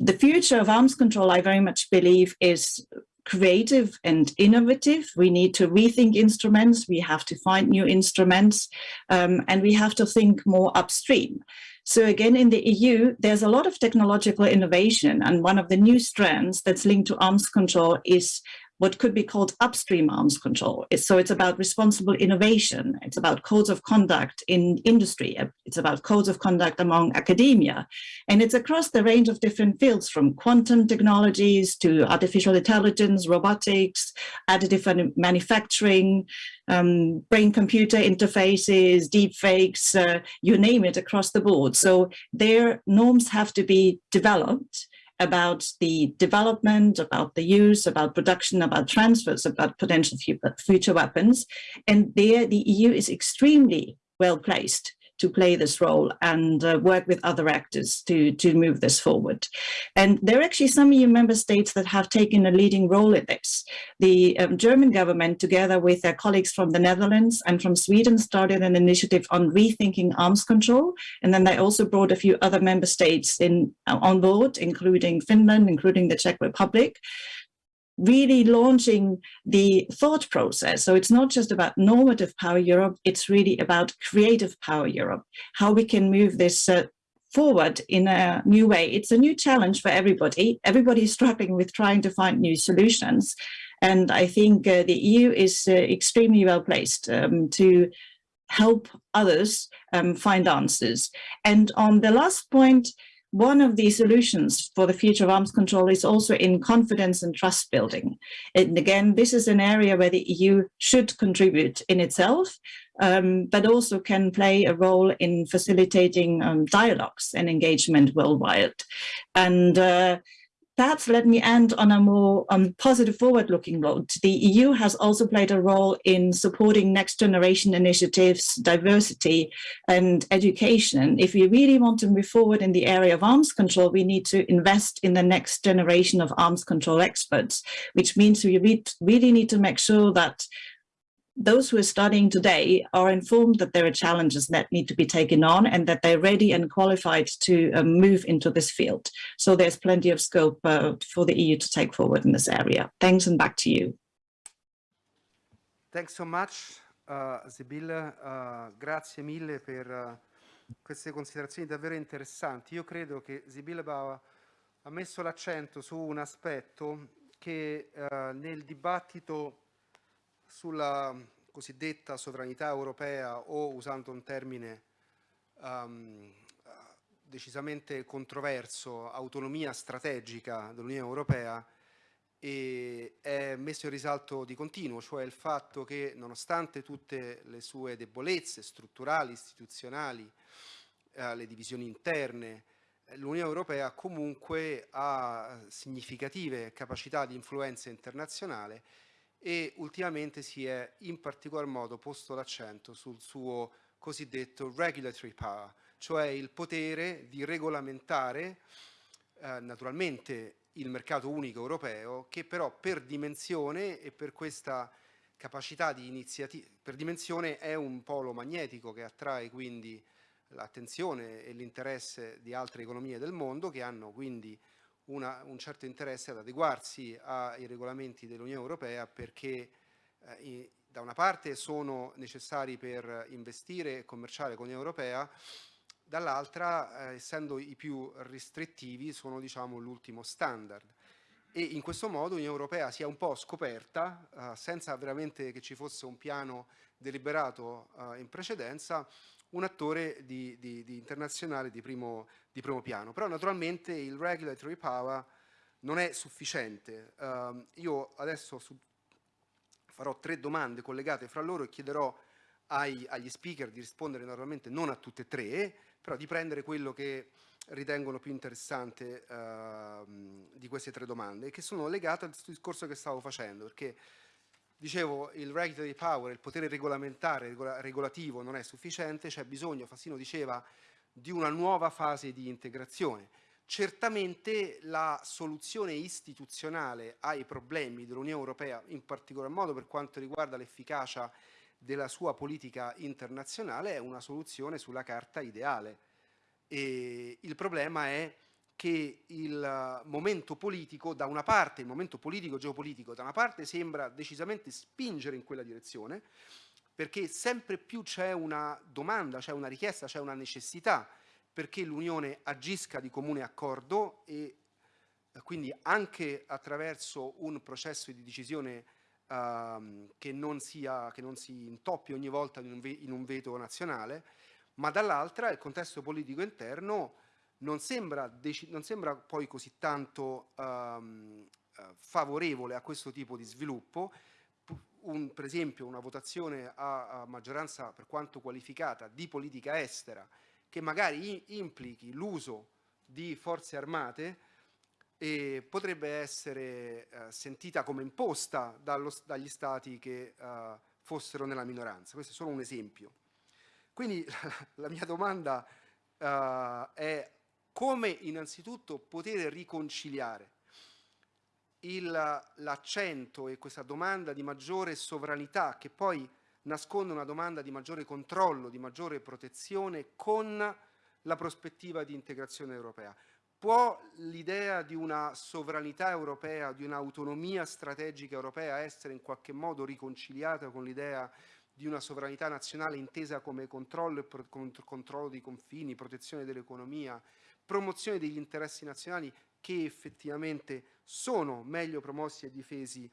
the future of arms control, I very much believe, is creative and innovative. We need to rethink instruments. We have to find new instruments um, and we have to think more upstream. So again, in the EU, there's a lot of technological innovation and one of the new strands that's linked to arms control is what could be called upstream arms control. So it's about responsible innovation. It's about codes of conduct in industry. It's about codes of conduct among academia. And it's across the range of different fields from quantum technologies to artificial intelligence, robotics, additive manufacturing, um, brain-computer interfaces, deep fakes, uh, you name it across the board. So their norms have to be developed about the development, about the use, about production, about transfers, about potential future weapons. And there the EU is extremely well placed to play this role and uh, work with other actors to, to move this forward. And there are actually some EU member states that have taken a leading role in this. The um, German government, together with their colleagues from the Netherlands and from Sweden, started an initiative on rethinking arms control. And then they also brought a few other member states in uh, on board, including Finland, including the Czech Republic really launching the thought process. So it's not just about normative power Europe, it's really about creative power Europe, how we can move this uh, forward in a new way. It's a new challenge for everybody. Everybody is struggling with trying to find new solutions. And I think uh, the EU is uh, extremely well placed um, to help others um, find answers. And on the last point, one of the solutions for the future of arms control is also in confidence and trust building. And again, this is an area where the EU should contribute in itself, um, but also can play a role in facilitating um, dialogues and engagement worldwide. And uh, Perhaps let me end on a more um, positive forward-looking note. The EU has also played a role in supporting next generation initiatives, diversity and education. If we really want to move forward in the area of arms control, we need to invest in the next generation of arms control experts, which means we really need to make sure that those who are studying today are informed that there are challenges that need to be taken on and that they're ready and qualified to uh, move into this field. So there's plenty of scope uh, for the EU to take forward in this area. Thanks and back to you. Thanks so much, uh, Sibylle. Uh, grazie mille per uh, queste considerazioni davvero interessanti. Io credo che Sibylle Bauer ha messo l'accento su un aspetto che uh, nel dibattito sulla cosiddetta sovranità europea o usando un termine um, decisamente controverso, autonomia strategica dell'Unione Europea, è messo in risalto di continuo, cioè il fatto che nonostante tutte le sue debolezze strutturali, istituzionali, eh, le divisioni interne, l'Unione Europea comunque ha significative capacità di influenza internazionale e ultimamente si è in particolar modo posto l'accento sul suo cosiddetto regulatory power, cioè il potere di regolamentare eh, naturalmente il mercato unico europeo che però per dimensione e per questa capacità di iniziativa, per dimensione è un polo magnetico che attrae quindi l'attenzione e l'interesse di altre economie del mondo che hanno quindi una, un certo interesse ad adeguarsi ai regolamenti dell'Unione Europea perché eh, da una parte sono necessari per investire e commerciare con l'Unione Europea dall'altra, eh, essendo i più restrittivi, sono diciamo, l'ultimo standard. E in questo modo l'Unione Europea si è un po' scoperta, eh, senza veramente che ci fosse un piano deliberato eh, in precedenza, un attore di, di, di internazionale di primo, di primo, piano. Però naturalmente il regulatory power non è sufficiente. Uh, io adesso su, farò tre domande collegate fra loro e chiederò ai, agli speaker di rispondere naturalmente non a tutte e tre, però di prendere quello che ritengono più interessante uh, di queste tre domande, che sono legate al discorso che stavo facendo, perché dicevo il regulatory power, il potere regolamentare, regola, regolativo non è sufficiente, c'è bisogno, Fassino diceva, di una nuova fase di integrazione. Certamente la soluzione istituzionale ai problemi dell'Unione Europea, in particolar modo per quanto riguarda l'efficacia della sua politica internazionale è una soluzione sulla carta ideale. E il problema è che il momento politico, da una parte, il momento politico-geopolitico, da una parte sembra decisamente spingere in quella direzione, perché sempre più c'è una domanda, c'è una richiesta, c'è una necessità perché l'Unione agisca di comune accordo e quindi anche attraverso un processo di decisione uh, che, non sia, che non si intoppi ogni volta in un, in un veto nazionale, ma dall'altra il contesto politico interno non sembra, non sembra poi così tanto um, favorevole a questo tipo di sviluppo. Un, per esempio una votazione a, a, maggioranza per quanto qualificata di politica estera che magari implichi l'uso di forze armate e potrebbe essere eh, sentita come imposta dallo, dagli stati che eh, fossero nella minoranza. Questo è solo un esempio. Quindi la mia domanda eh, è come innanzitutto poter riconciliare l'accento e questa domanda di maggiore sovranità che poi nasconde una domanda di maggiore controllo, di maggiore protezione con la prospettiva di integrazione europea. Può l'idea di una sovranità europea, di un'autonomia strategica europea essere in qualche modo riconciliata con l'idea di una sovranità nazionale intesa come controllo, e controllo dei confini, protezione dell'economia, promozione degli interessi nazionali che effettivamente sono meglio promossi e difesi uh,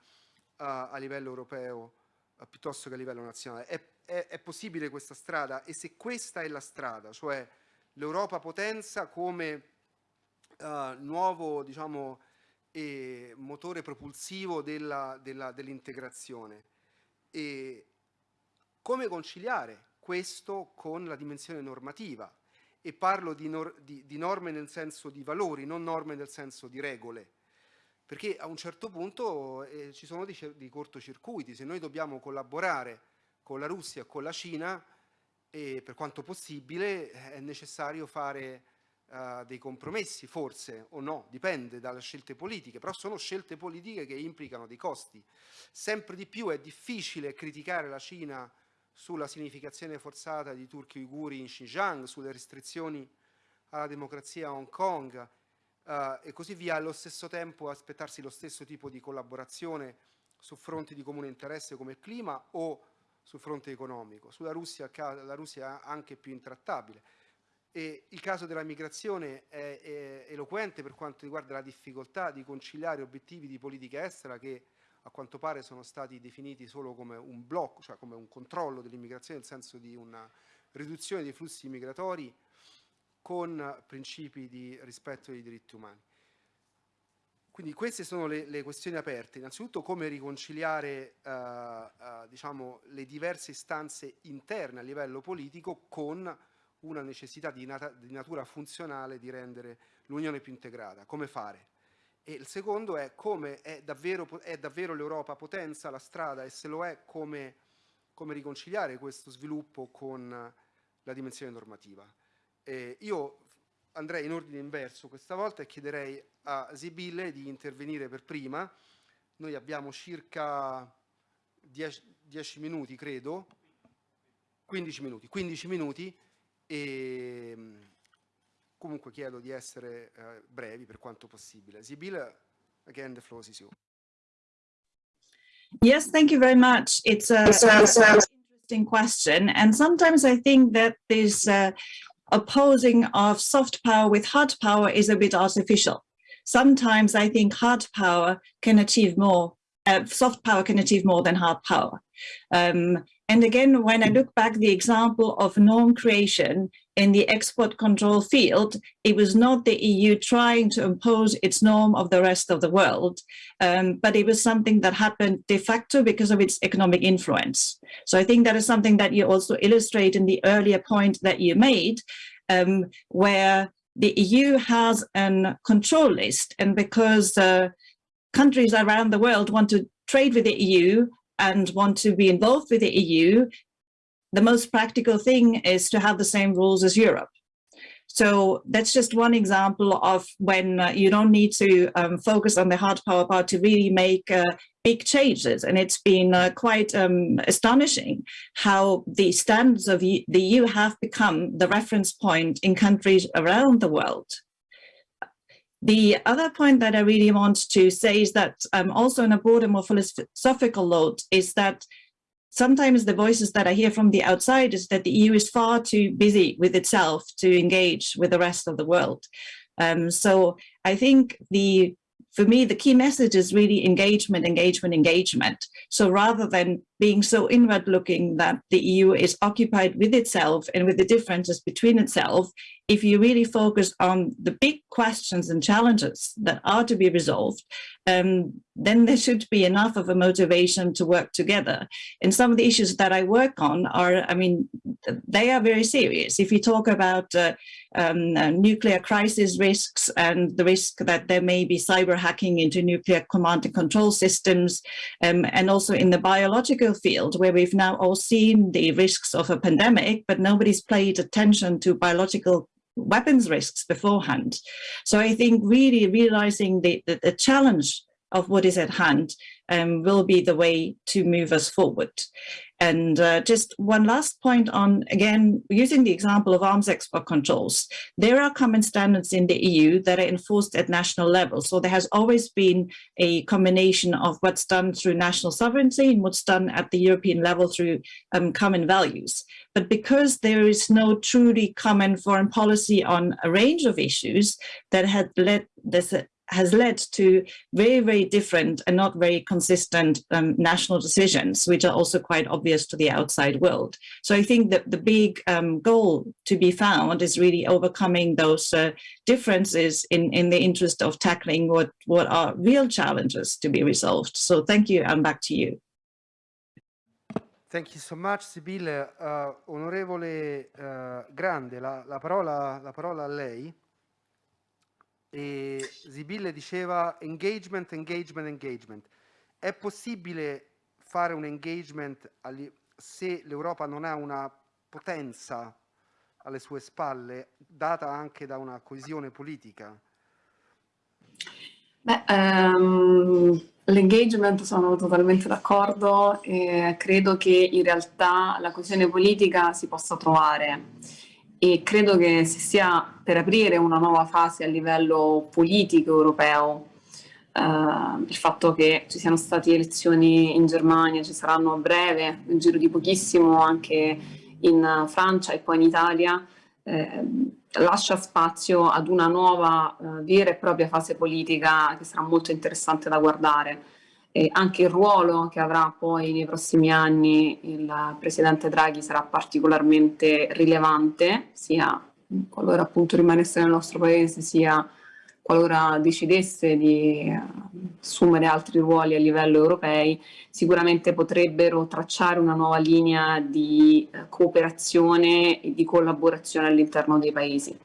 a livello europeo uh, piuttosto che a livello nazionale. È, è, è possibile questa strada? E se questa è la strada, cioè l'Europa potenza come uh, nuovo diciamo, eh, motore propulsivo dell'integrazione. Dell come conciliare questo con la dimensione normativa? E parlo di, nor di, di norme nel senso di valori, non norme nel senso di regole. Perché a un certo punto eh, ci sono dei, cortocircuiti, se noi dobbiamo collaborare con la Russia con la Cina, e per quanto possibile è necessario fare eh, dei compromessi, forse o no, dipende dalle scelte politiche, però sono scelte politiche che implicano dei costi. Sempre di più è difficile criticare la Cina sulla significazione forzata di turchi uiguri in Xinjiang, sulle restrizioni alla democrazia a Hong Kong eh, e così via, allo stesso tempo aspettarsi lo stesso tipo di collaborazione su fronti di comune interesse come il clima o sul fronte economico. Sulla Russia la Russia è anche più intrattabile. E il caso della migrazione è, è eloquente per quanto riguarda la difficoltà di conciliare obiettivi di politica estera che a quanto pare sono stati definiti solo come un blocco, cioè come un controllo dell'immigrazione, nel senso di una riduzione dei flussi migratori con principi di rispetto dei diritti umani. Quindi queste sono le, le questioni aperte. Innanzitutto come riconciliare uh, uh, diciamo, le diverse istanze interne a livello politico con una necessità di, nat di natura funzionale di rendere l'Unione più integrata. Come fare? E il secondo è come è davvero, è davvero l'Europa potenza, la strada, e se lo è, come, come riconciliare questo sviluppo con la dimensione normativa. Eh, io andrei in ordine inverso questa volta e chiederei a Sibille di intervenire per prima. Noi abbiamo circa 10 minuti, credo, 15 minuti, 15 minuti e Comunque chiedo di essere eh, brevi per quanto possibile. Sibylle, again, the floor is yours. Yes, thank you very much. It's a, it's a, it's a interesting question. And sometimes I think that this uh, opposing of soft power with hard power is a bit artificial. Sometimes I think hard power can achieve more, uh, soft power can achieve more than hard power. Um, and again, when I look back the example of norm creation in the export control field, it was not the EU trying to impose its norm of the rest of the world, um, but it was something that happened de facto because of its economic influence. So I think that is something that you also illustrate in the earlier point that you made, um, where the EU has a control list and because uh, countries around the world want to trade with the EU and want to be involved with the EU, the most practical thing is to have the same rules as Europe. So that's just one example of when uh, you don't need to um, focus on the hard power part to really make uh, big changes. And it's been uh, quite um, astonishing how the standards of the EU have become the reference point in countries around the world. The other point that I really want to say is that um, also in a broader, more philosophical note is that sometimes the voices that I hear from the outside is that the EU is far too busy with itself to engage with the rest of the world. Um, so I think the for me, the key message is really engagement, engagement, engagement. So rather than being so inward looking that the EU is occupied with itself and with the differences between itself, if you really focus on the big questions and challenges that are to be resolved, um, then there should be enough of a motivation to work together. And some of the issues that I work on are, I mean, they are very serious. If you talk about uh, um, uh, nuclear crisis risks and the risk that there may be cyber hacking into nuclear command and control systems, um, and also in the biological field where we've now all seen the risks of a pandemic, but nobody's paid attention to biological weapons risks beforehand. So I think really realizing the, the, the challenge of what is at hand um, will be the way to move us forward. And uh, just one last point on, again, using the example of arms export controls, there are common standards in the EU that are enforced at national level. So there has always been a combination of what's done through national sovereignty and what's done at the European level through um, common values. But because there is no truly common foreign policy on a range of issues that had led this has led to very, very different and not very consistent um, national decisions, which are also quite obvious to the outside world. So I think that the big um, goal to be found is really overcoming those uh, differences in, in the interest of tackling what, what are real challenges to be resolved. So thank you, and back to you. Thank you so much, Sibille. Uh, onorevole uh, Grande, la, la, parola, la parola a lei. E Sibille diceva engagement, engagement, engagement. È possibile fare un engagement se l'Europa non ha una potenza alle sue spalle, data anche da una coesione politica? Beh, ehm, l'engagement sono totalmente d'accordo e credo che in realtà la coesione politica si possa trovare e credo che si stia per aprire una nuova fase a livello politico europeo. Eh, il fatto che ci siano state elezioni in Germania, ci saranno a breve, nel giro di pochissimo anche in Francia e poi in Italia, eh, lascia spazio ad una nuova eh, vera e propria fase politica che sarà molto interessante da guardare. E anche il ruolo che avrà poi nei prossimi anni il Presidente Draghi sarà particolarmente rilevante, sia qualora appunto rimanesse nel nostro Paese, sia qualora decidesse di eh, assumere altri ruoli a livello europei, sicuramente potrebbero tracciare una nuova linea di eh, cooperazione e di collaborazione all'interno dei paesi.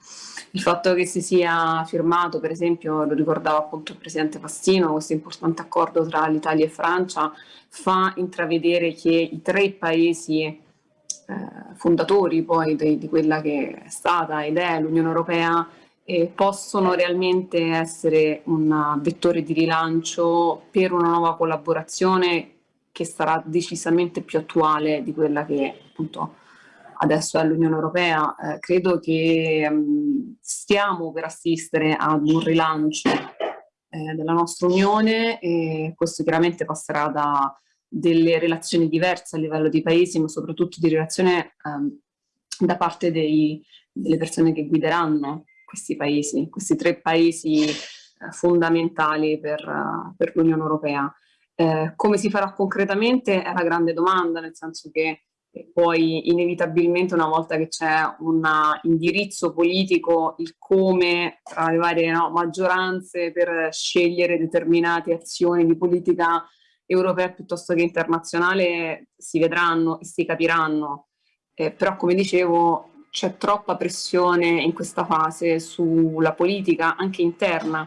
Il fatto che si sia firmato, per esempio, lo ricordava appunto il Presidente Fassino, questo importante accordo tra l'Italia e Francia, fa intravedere che i tre paesi eh, fondatori poi di, di quella che è stata ed è l'Unione Europea eh, possono realmente essere un vettore di rilancio per una nuova collaborazione che sarà decisamente più attuale di quella che appunto adesso è l'Unione Europea. Eh, credo che mh, stiamo per assistere ad un rilancio eh, della nostra Unione e questo chiaramente passerà da delle relazioni diverse a livello di paesi, ma soprattutto di relazione ehm, da parte dei, delle persone che guideranno questi paesi, questi tre paesi eh, fondamentali per, uh, per l'Unione Europea. Eh, come si farà concretamente è la grande domanda, nel senso che eh, poi inevitabilmente una volta che c'è un indirizzo politico, il come tra le varie no, maggioranze per scegliere determinate azioni di politica europea piuttosto che internazionale si vedranno e si capiranno. Eh, però come dicevo c'è troppa pressione in questa fase sulla politica anche interna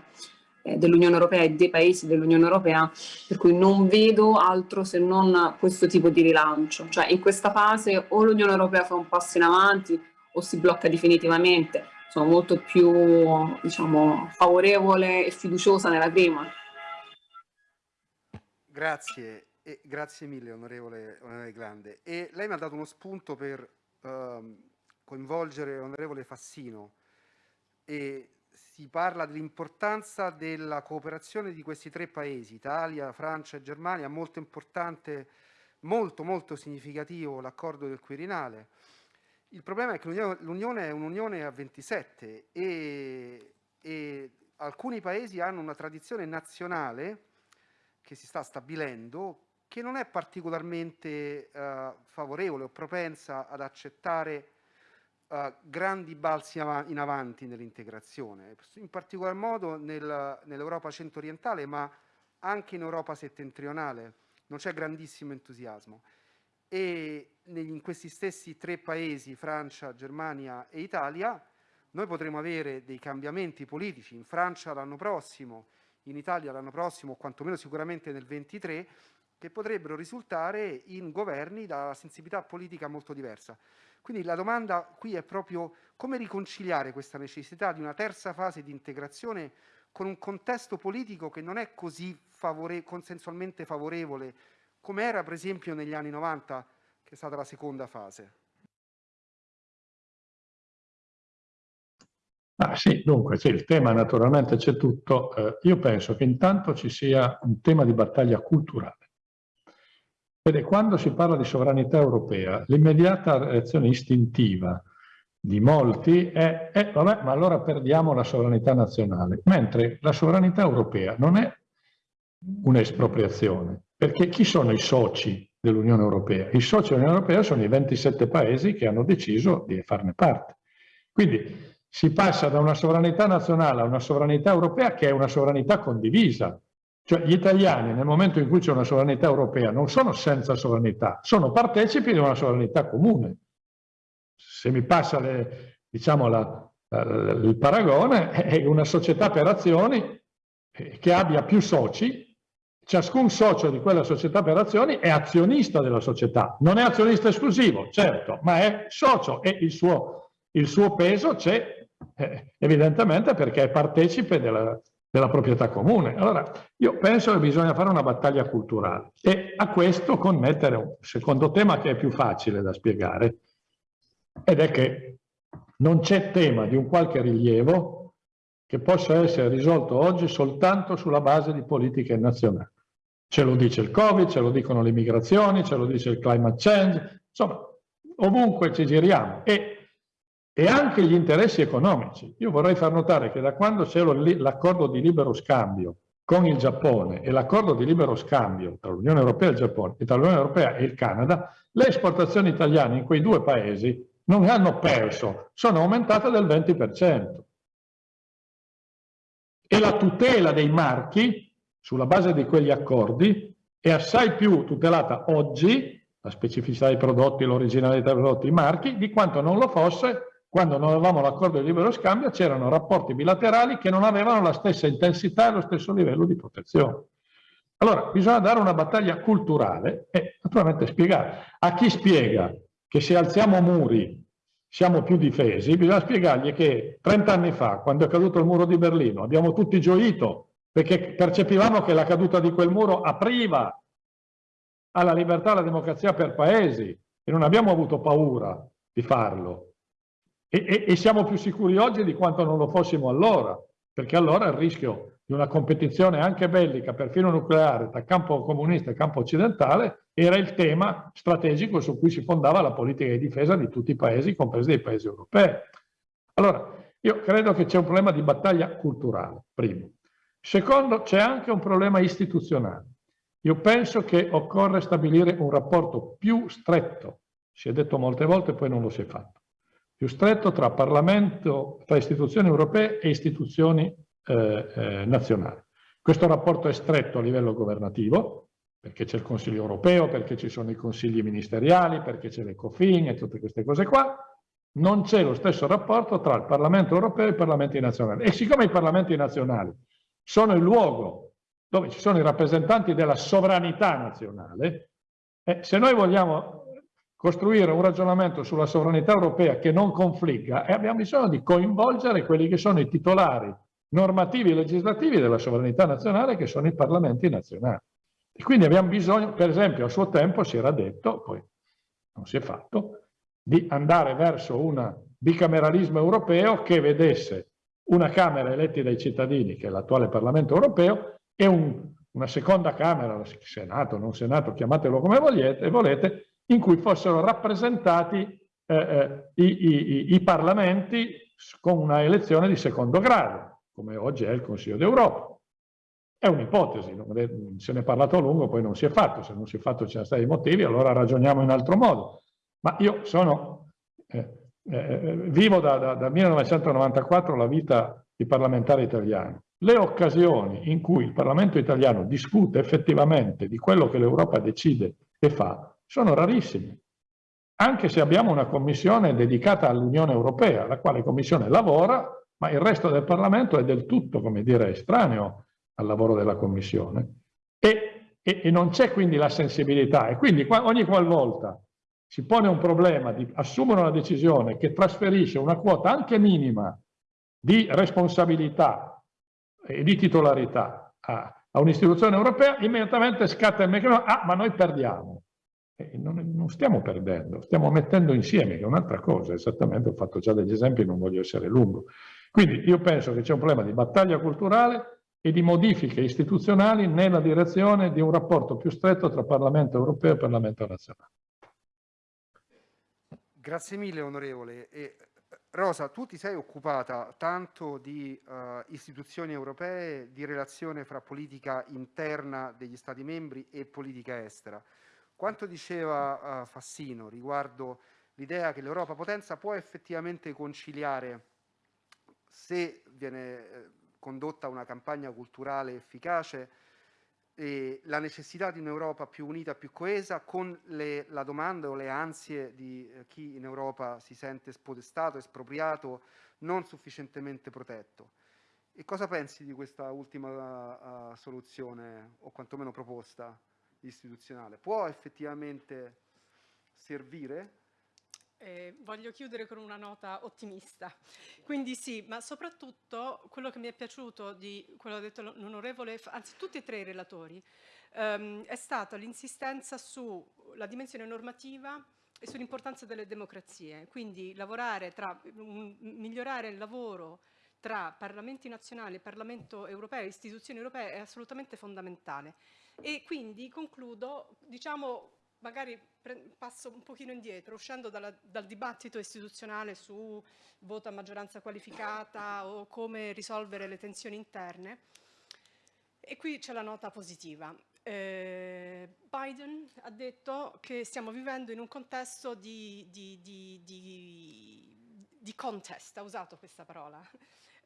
dell'Unione Europea e dei paesi dell'Unione Europea, per cui non vedo altro se non questo tipo di rilancio. Cioè in questa fase o l'Unione Europea fa un passo in avanti o si blocca definitivamente. Sono molto più diciamo, favorevole e fiduciosa nella prima. Grazie, e grazie mille onorevole, onorevole Grande. E lei mi ha dato uno spunto per... Um, coinvolgere l'onorevole Fassino e si parla dell'importanza della cooperazione di questi tre paesi, Italia, Francia e Germania, molto importante, molto molto significativo l'accordo del Quirinale. Il problema è che l'Unione è un'Unione a 27 e, e alcuni paesi hanno una tradizione nazionale che si sta stabilendo che non è particolarmente uh, favorevole o propensa ad accettare uh, grandi balzi in avanti nell'integrazione, in particolar modo nel, nell'Europa centro-orientale, ma anche in Europa settentrionale non c'è grandissimo entusiasmo. E in questi stessi tre paesi, Francia, Germania e Italia, noi potremo avere dei cambiamenti politici, in Francia l'anno prossimo, in Italia l'anno prossimo, o quantomeno sicuramente nel 23, che potrebbero risultare in governi da sensibilità politica molto diversa. Quindi la domanda qui è proprio come riconciliare questa necessità di una terza fase di integrazione con un contesto politico che non è così favore consensualmente favorevole come era per esempio negli anni 90 che è stata la seconda fase. Ah, sì, dunque sì, il tema naturalmente c'è tutto. Eh, io penso che intanto ci sia un tema di battaglia culturale. Vede, quando si parla di sovranità europea, l'immediata reazione istintiva di molti è, eh, vabbè, ma allora perdiamo la sovranità nazionale, mentre la sovranità europea non è un'espropriazione, perché chi sono i soci dell'Unione Europea? I soci dell'Unione Europea sono i 27 paesi che hanno deciso di farne parte. Quindi si passa da una sovranità nazionale a una sovranità europea che è una sovranità condivisa, cioè gli italiani nel momento in cui c'è una sovranità europea non sono senza sovranità, sono partecipi di una sovranità comune. Se mi passa le, diciamo la, la, il paragone, è una società per azioni eh, che abbia più soci, ciascun socio di quella società per azioni è azionista della società, non è azionista esclusivo, certo, ma è socio e il suo il suo peso c'è eh, evidentemente perché è partecipe della, della proprietà comune. Allora, io penso che bisogna fare una battaglia culturale e a questo connettere un secondo tema che è più facile da spiegare ed è che non c'è tema di un qualche rilievo che possa essere risolto oggi soltanto sulla base di politiche nazionali. Ce lo dice il Covid, ce lo dicono le migrazioni, ce lo dice il climate change, insomma, ovunque ci giriamo. E e anche gli interessi economici. Io vorrei far notare che da quando c'è l'accordo di libero scambio con il Giappone e l'accordo di libero scambio tra l'Unione Europea e il Giappone e tra l'Unione Europea e il Canada, le esportazioni italiane in quei due paesi non hanno perso, sono aumentate del 20%. E la tutela dei marchi, sulla base di quegli accordi, è assai più tutelata oggi, la specificità dei prodotti, l'originalità dei prodotti, i marchi, di quanto non lo fosse quando non avevamo l'accordo di libero scambio c'erano rapporti bilaterali che non avevano la stessa intensità e lo stesso livello di protezione. Allora, bisogna dare una battaglia culturale e naturalmente spiegare. A chi spiega che se alziamo muri siamo più difesi, bisogna spiegargli che 30 anni fa, quando è caduto il muro di Berlino, abbiamo tutti gioito perché percepivamo che la caduta di quel muro apriva alla libertà e alla democrazia per paesi e non abbiamo avuto paura di farlo. E, e, e, siamo più sicuri oggi di quanto non lo fossimo allora, perché allora il rischio di una competizione anche bellica, perfino nucleare, tra campo comunista e campo occidentale, era il tema strategico su cui si fondava la politica di difesa di tutti i paesi, compresi dei paesi europei. Allora, io credo che c'è un problema di battaglia culturale, primo. Secondo, c'è anche un problema istituzionale. Io penso che occorre stabilire un rapporto più stretto, si è detto molte volte, poi non lo si è fatto, più stretto tra Parlamento, tra istituzioni europee e istituzioni eh, eh, nazionali. Questo rapporto è stretto a livello governativo, perché c'è il Consiglio europeo, perché ci sono i consigli ministeriali, perché c'è l'Ecofin e tutte queste cose qua, non c'è lo stesso rapporto tra il Parlamento europeo e i Parlamenti nazionali. E siccome i Parlamenti nazionali sono il luogo dove ci sono i rappresentanti della sovranità nazionale, eh, se noi vogliamo costruire un ragionamento sulla sovranità europea che non confligga e abbiamo bisogno di coinvolgere quelli che sono i titolari normativi e legislativi della sovranità nazionale che sono i parlamenti nazionali. E quindi abbiamo bisogno, per esempio a suo tempo si era detto, poi non si è fatto, di andare verso un bicameralismo europeo che vedesse una Camera eletti dai cittadini, che è l'attuale Parlamento europeo, e un, una seconda Camera, Senato, non Senato, chiamatelo come volete, volete in cui fossero rappresentati eh, eh, i, i, i, parlamenti con una elezione di secondo grado, come oggi è il Consiglio d'Europa. È un'ipotesi, se ne è parlato a lungo, poi non si è fatto, se non si è fatto ci sono stati motivi, allora ragioniamo in altro modo. Ma io sono, eh, eh, vivo da, da, da 1994 la vita di parlamentare italiano. Le occasioni in cui il Parlamento italiano discute effettivamente di quello che l'Europa decide e fa sono rarissimi. Anche se abbiamo una commissione dedicata all'Unione Europea, la quale commissione lavora, ma il resto del Parlamento è del tutto, come dire, estraneo al lavoro della commissione. E, e, e non c'è quindi la sensibilità. E quindi ogni qualvolta si pone un problema di assumere una decisione che trasferisce una quota anche minima di responsabilità e di titolarità a, a un'istituzione europea, immediatamente scatta il meccanismo, ah, ma noi perdiamo. Non, non, stiamo perdendo, stiamo mettendo insieme, che è un'altra cosa, esattamente, ho fatto già degli esempi, non voglio essere lungo. Quindi io penso che c'è un problema di battaglia culturale e di modifiche istituzionali nella direzione di un rapporto più stretto tra Parlamento europeo e Parlamento nazionale. Grazie mille onorevole. E, Rosa, tu ti sei occupata tanto di uh, istituzioni europee, di relazione fra politica interna degli Stati membri e politica estera. Quanto diceva uh, Fassino riguardo l'idea che l'Europa potenza può effettivamente conciliare, se viene eh, condotta una campagna culturale efficace, eh, la necessità di un'Europa più unita, più coesa, con le, la domanda o le ansie di eh, chi in Europa si sente spodestato, espropriato, non sufficientemente protetto. E cosa pensi di questa ultima uh, soluzione, o quantomeno proposta? Istituzionale può effettivamente servire? e voglio chiudere con una nota ottimista. Quindi sì, ma soprattutto quello che mi è piaciuto di quello che ha detto l'onorevole, anzi tutti e tre i relatori, ehm, è stata l'insistenza sulla dimensione normativa e sull'importanza delle democrazie. Quindi lavorare tra, migliorare il lavoro tra Parlamenti nazionali, Parlamento europeo, istituzioni europee è assolutamente fondamentale. E quindi concludo, diciamo, magari passo un pochino indietro, uscendo dalla, dal dibattito istituzionale su voto a maggioranza qualificata o come risolvere le tensioni interne. E qui c'è la nota positiva. Eh, Biden ha detto che stiamo vivendo in un contesto di, di, di, di contest, ha usato questa parola,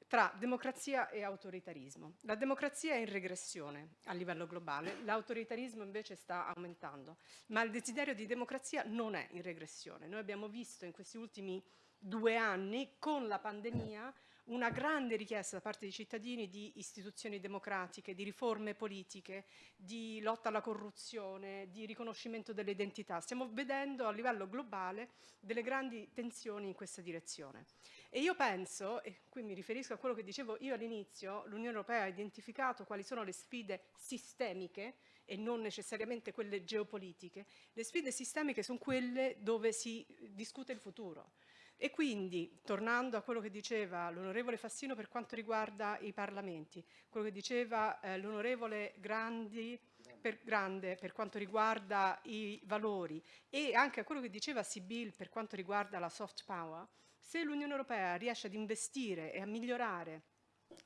tra democrazia e autoritarismo. La democrazia è in regressione a livello globale, l'autoritarismo invece sta aumentando, ma il desiderio di democrazia non è in regressione. Noi abbiamo visto in questi ultimi due anni con la pandemia una grande richiesta da parte dei cittadini di istituzioni democratiche, di riforme politiche, di lotta alla corruzione, di riconoscimento delle identità. Stiamo vedendo a livello globale delle grandi tensioni in questa direzione. E io penso, e qui mi riferisco a quello che dicevo io all'inizio, l'Unione Europea ha identificato quali sono le sfide sistemiche e non necessariamente quelle geopolitiche. Le sfide sistemiche sono quelle dove si discute il futuro. E quindi, tornando a quello che diceva l'onorevole Fassino per quanto riguarda i parlamenti, quello che diceva eh, l'onorevole Grandi per, Grande per quanto riguarda i valori e anche a quello che diceva Sibyl per quanto riguarda la soft power, se l'Unione Europea riesce ad investire e a migliorare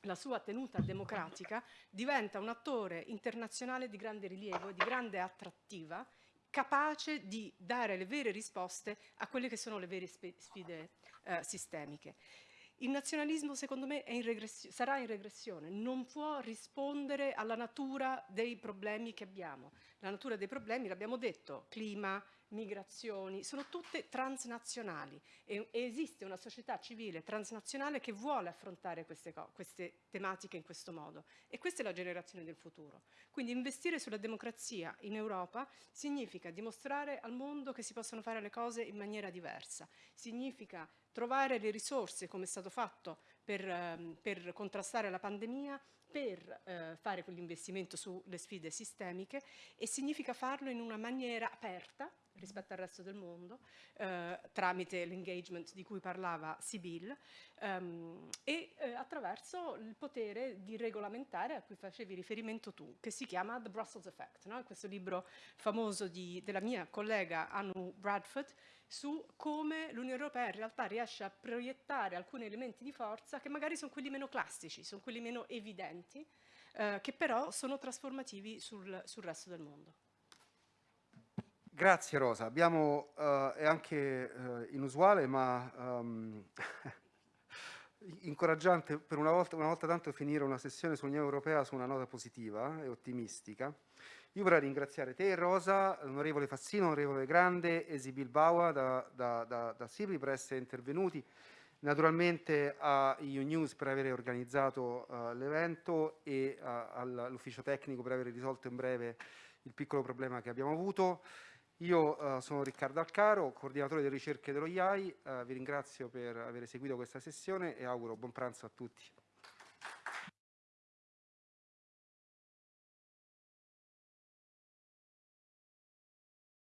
la sua tenuta democratica, diventa un attore internazionale di grande rilievo e di grande attrattiva capace di dare le vere risposte a quelle che sono le vere sfide eh, sistemiche. Il nazionalismo secondo me in sarà in regressione, non può rispondere alla natura dei problemi che abbiamo. La natura dei problemi, l'abbiamo detto, clima, migrazioni, sono tutte transnazionali. E, esiste una società civile transnazionale che vuole affrontare queste, queste tematiche in questo modo. E questa è la generazione del futuro. Quindi investire sulla democrazia in Europa significa dimostrare al mondo che si possono fare le cose in maniera diversa, significa trovare le risorse come è stato fatto per, ehm, per contrastare la pandemia, per eh, fare quell'investimento sulle sfide sistemiche e significa farlo in una maniera aperta, rispetto al resto del mondo eh, tramite l'engagement di cui parlava Sibyl ehm, e eh, attraverso il potere di regolamentare a cui facevi riferimento tu, che si chiama The Brussels Effect, no? questo libro famoso di, della mia collega Anu Bradford su come l'Unione Europea in realtà riesce a proiettare alcuni elementi di forza che magari sono quelli meno classici, sono quelli meno evidenti, eh, che però sono trasformativi sul, sul resto del mondo. Grazie Rosa, abbiamo, uh, è anche uh, inusuale ma um, incoraggiante per una volta, una volta tanto finire una sessione sull'Unione Europea su una nota positiva e ottimistica. Io vorrei ringraziare te Rosa, l'onorevole Fassino, l'onorevole Grande e Sibyl Baua da, da, da, da Sibri per essere intervenuti, naturalmente a EU News per aver organizzato uh, l'evento e all'ufficio tecnico per aver risolto in breve il piccolo problema che abbiamo avuto. Io uh, sono Riccardo Alcaro, coordinatore delle ricerche dello IAI, uh, vi ringrazio per aver seguito questa sessione e auguro buon pranzo a tutti.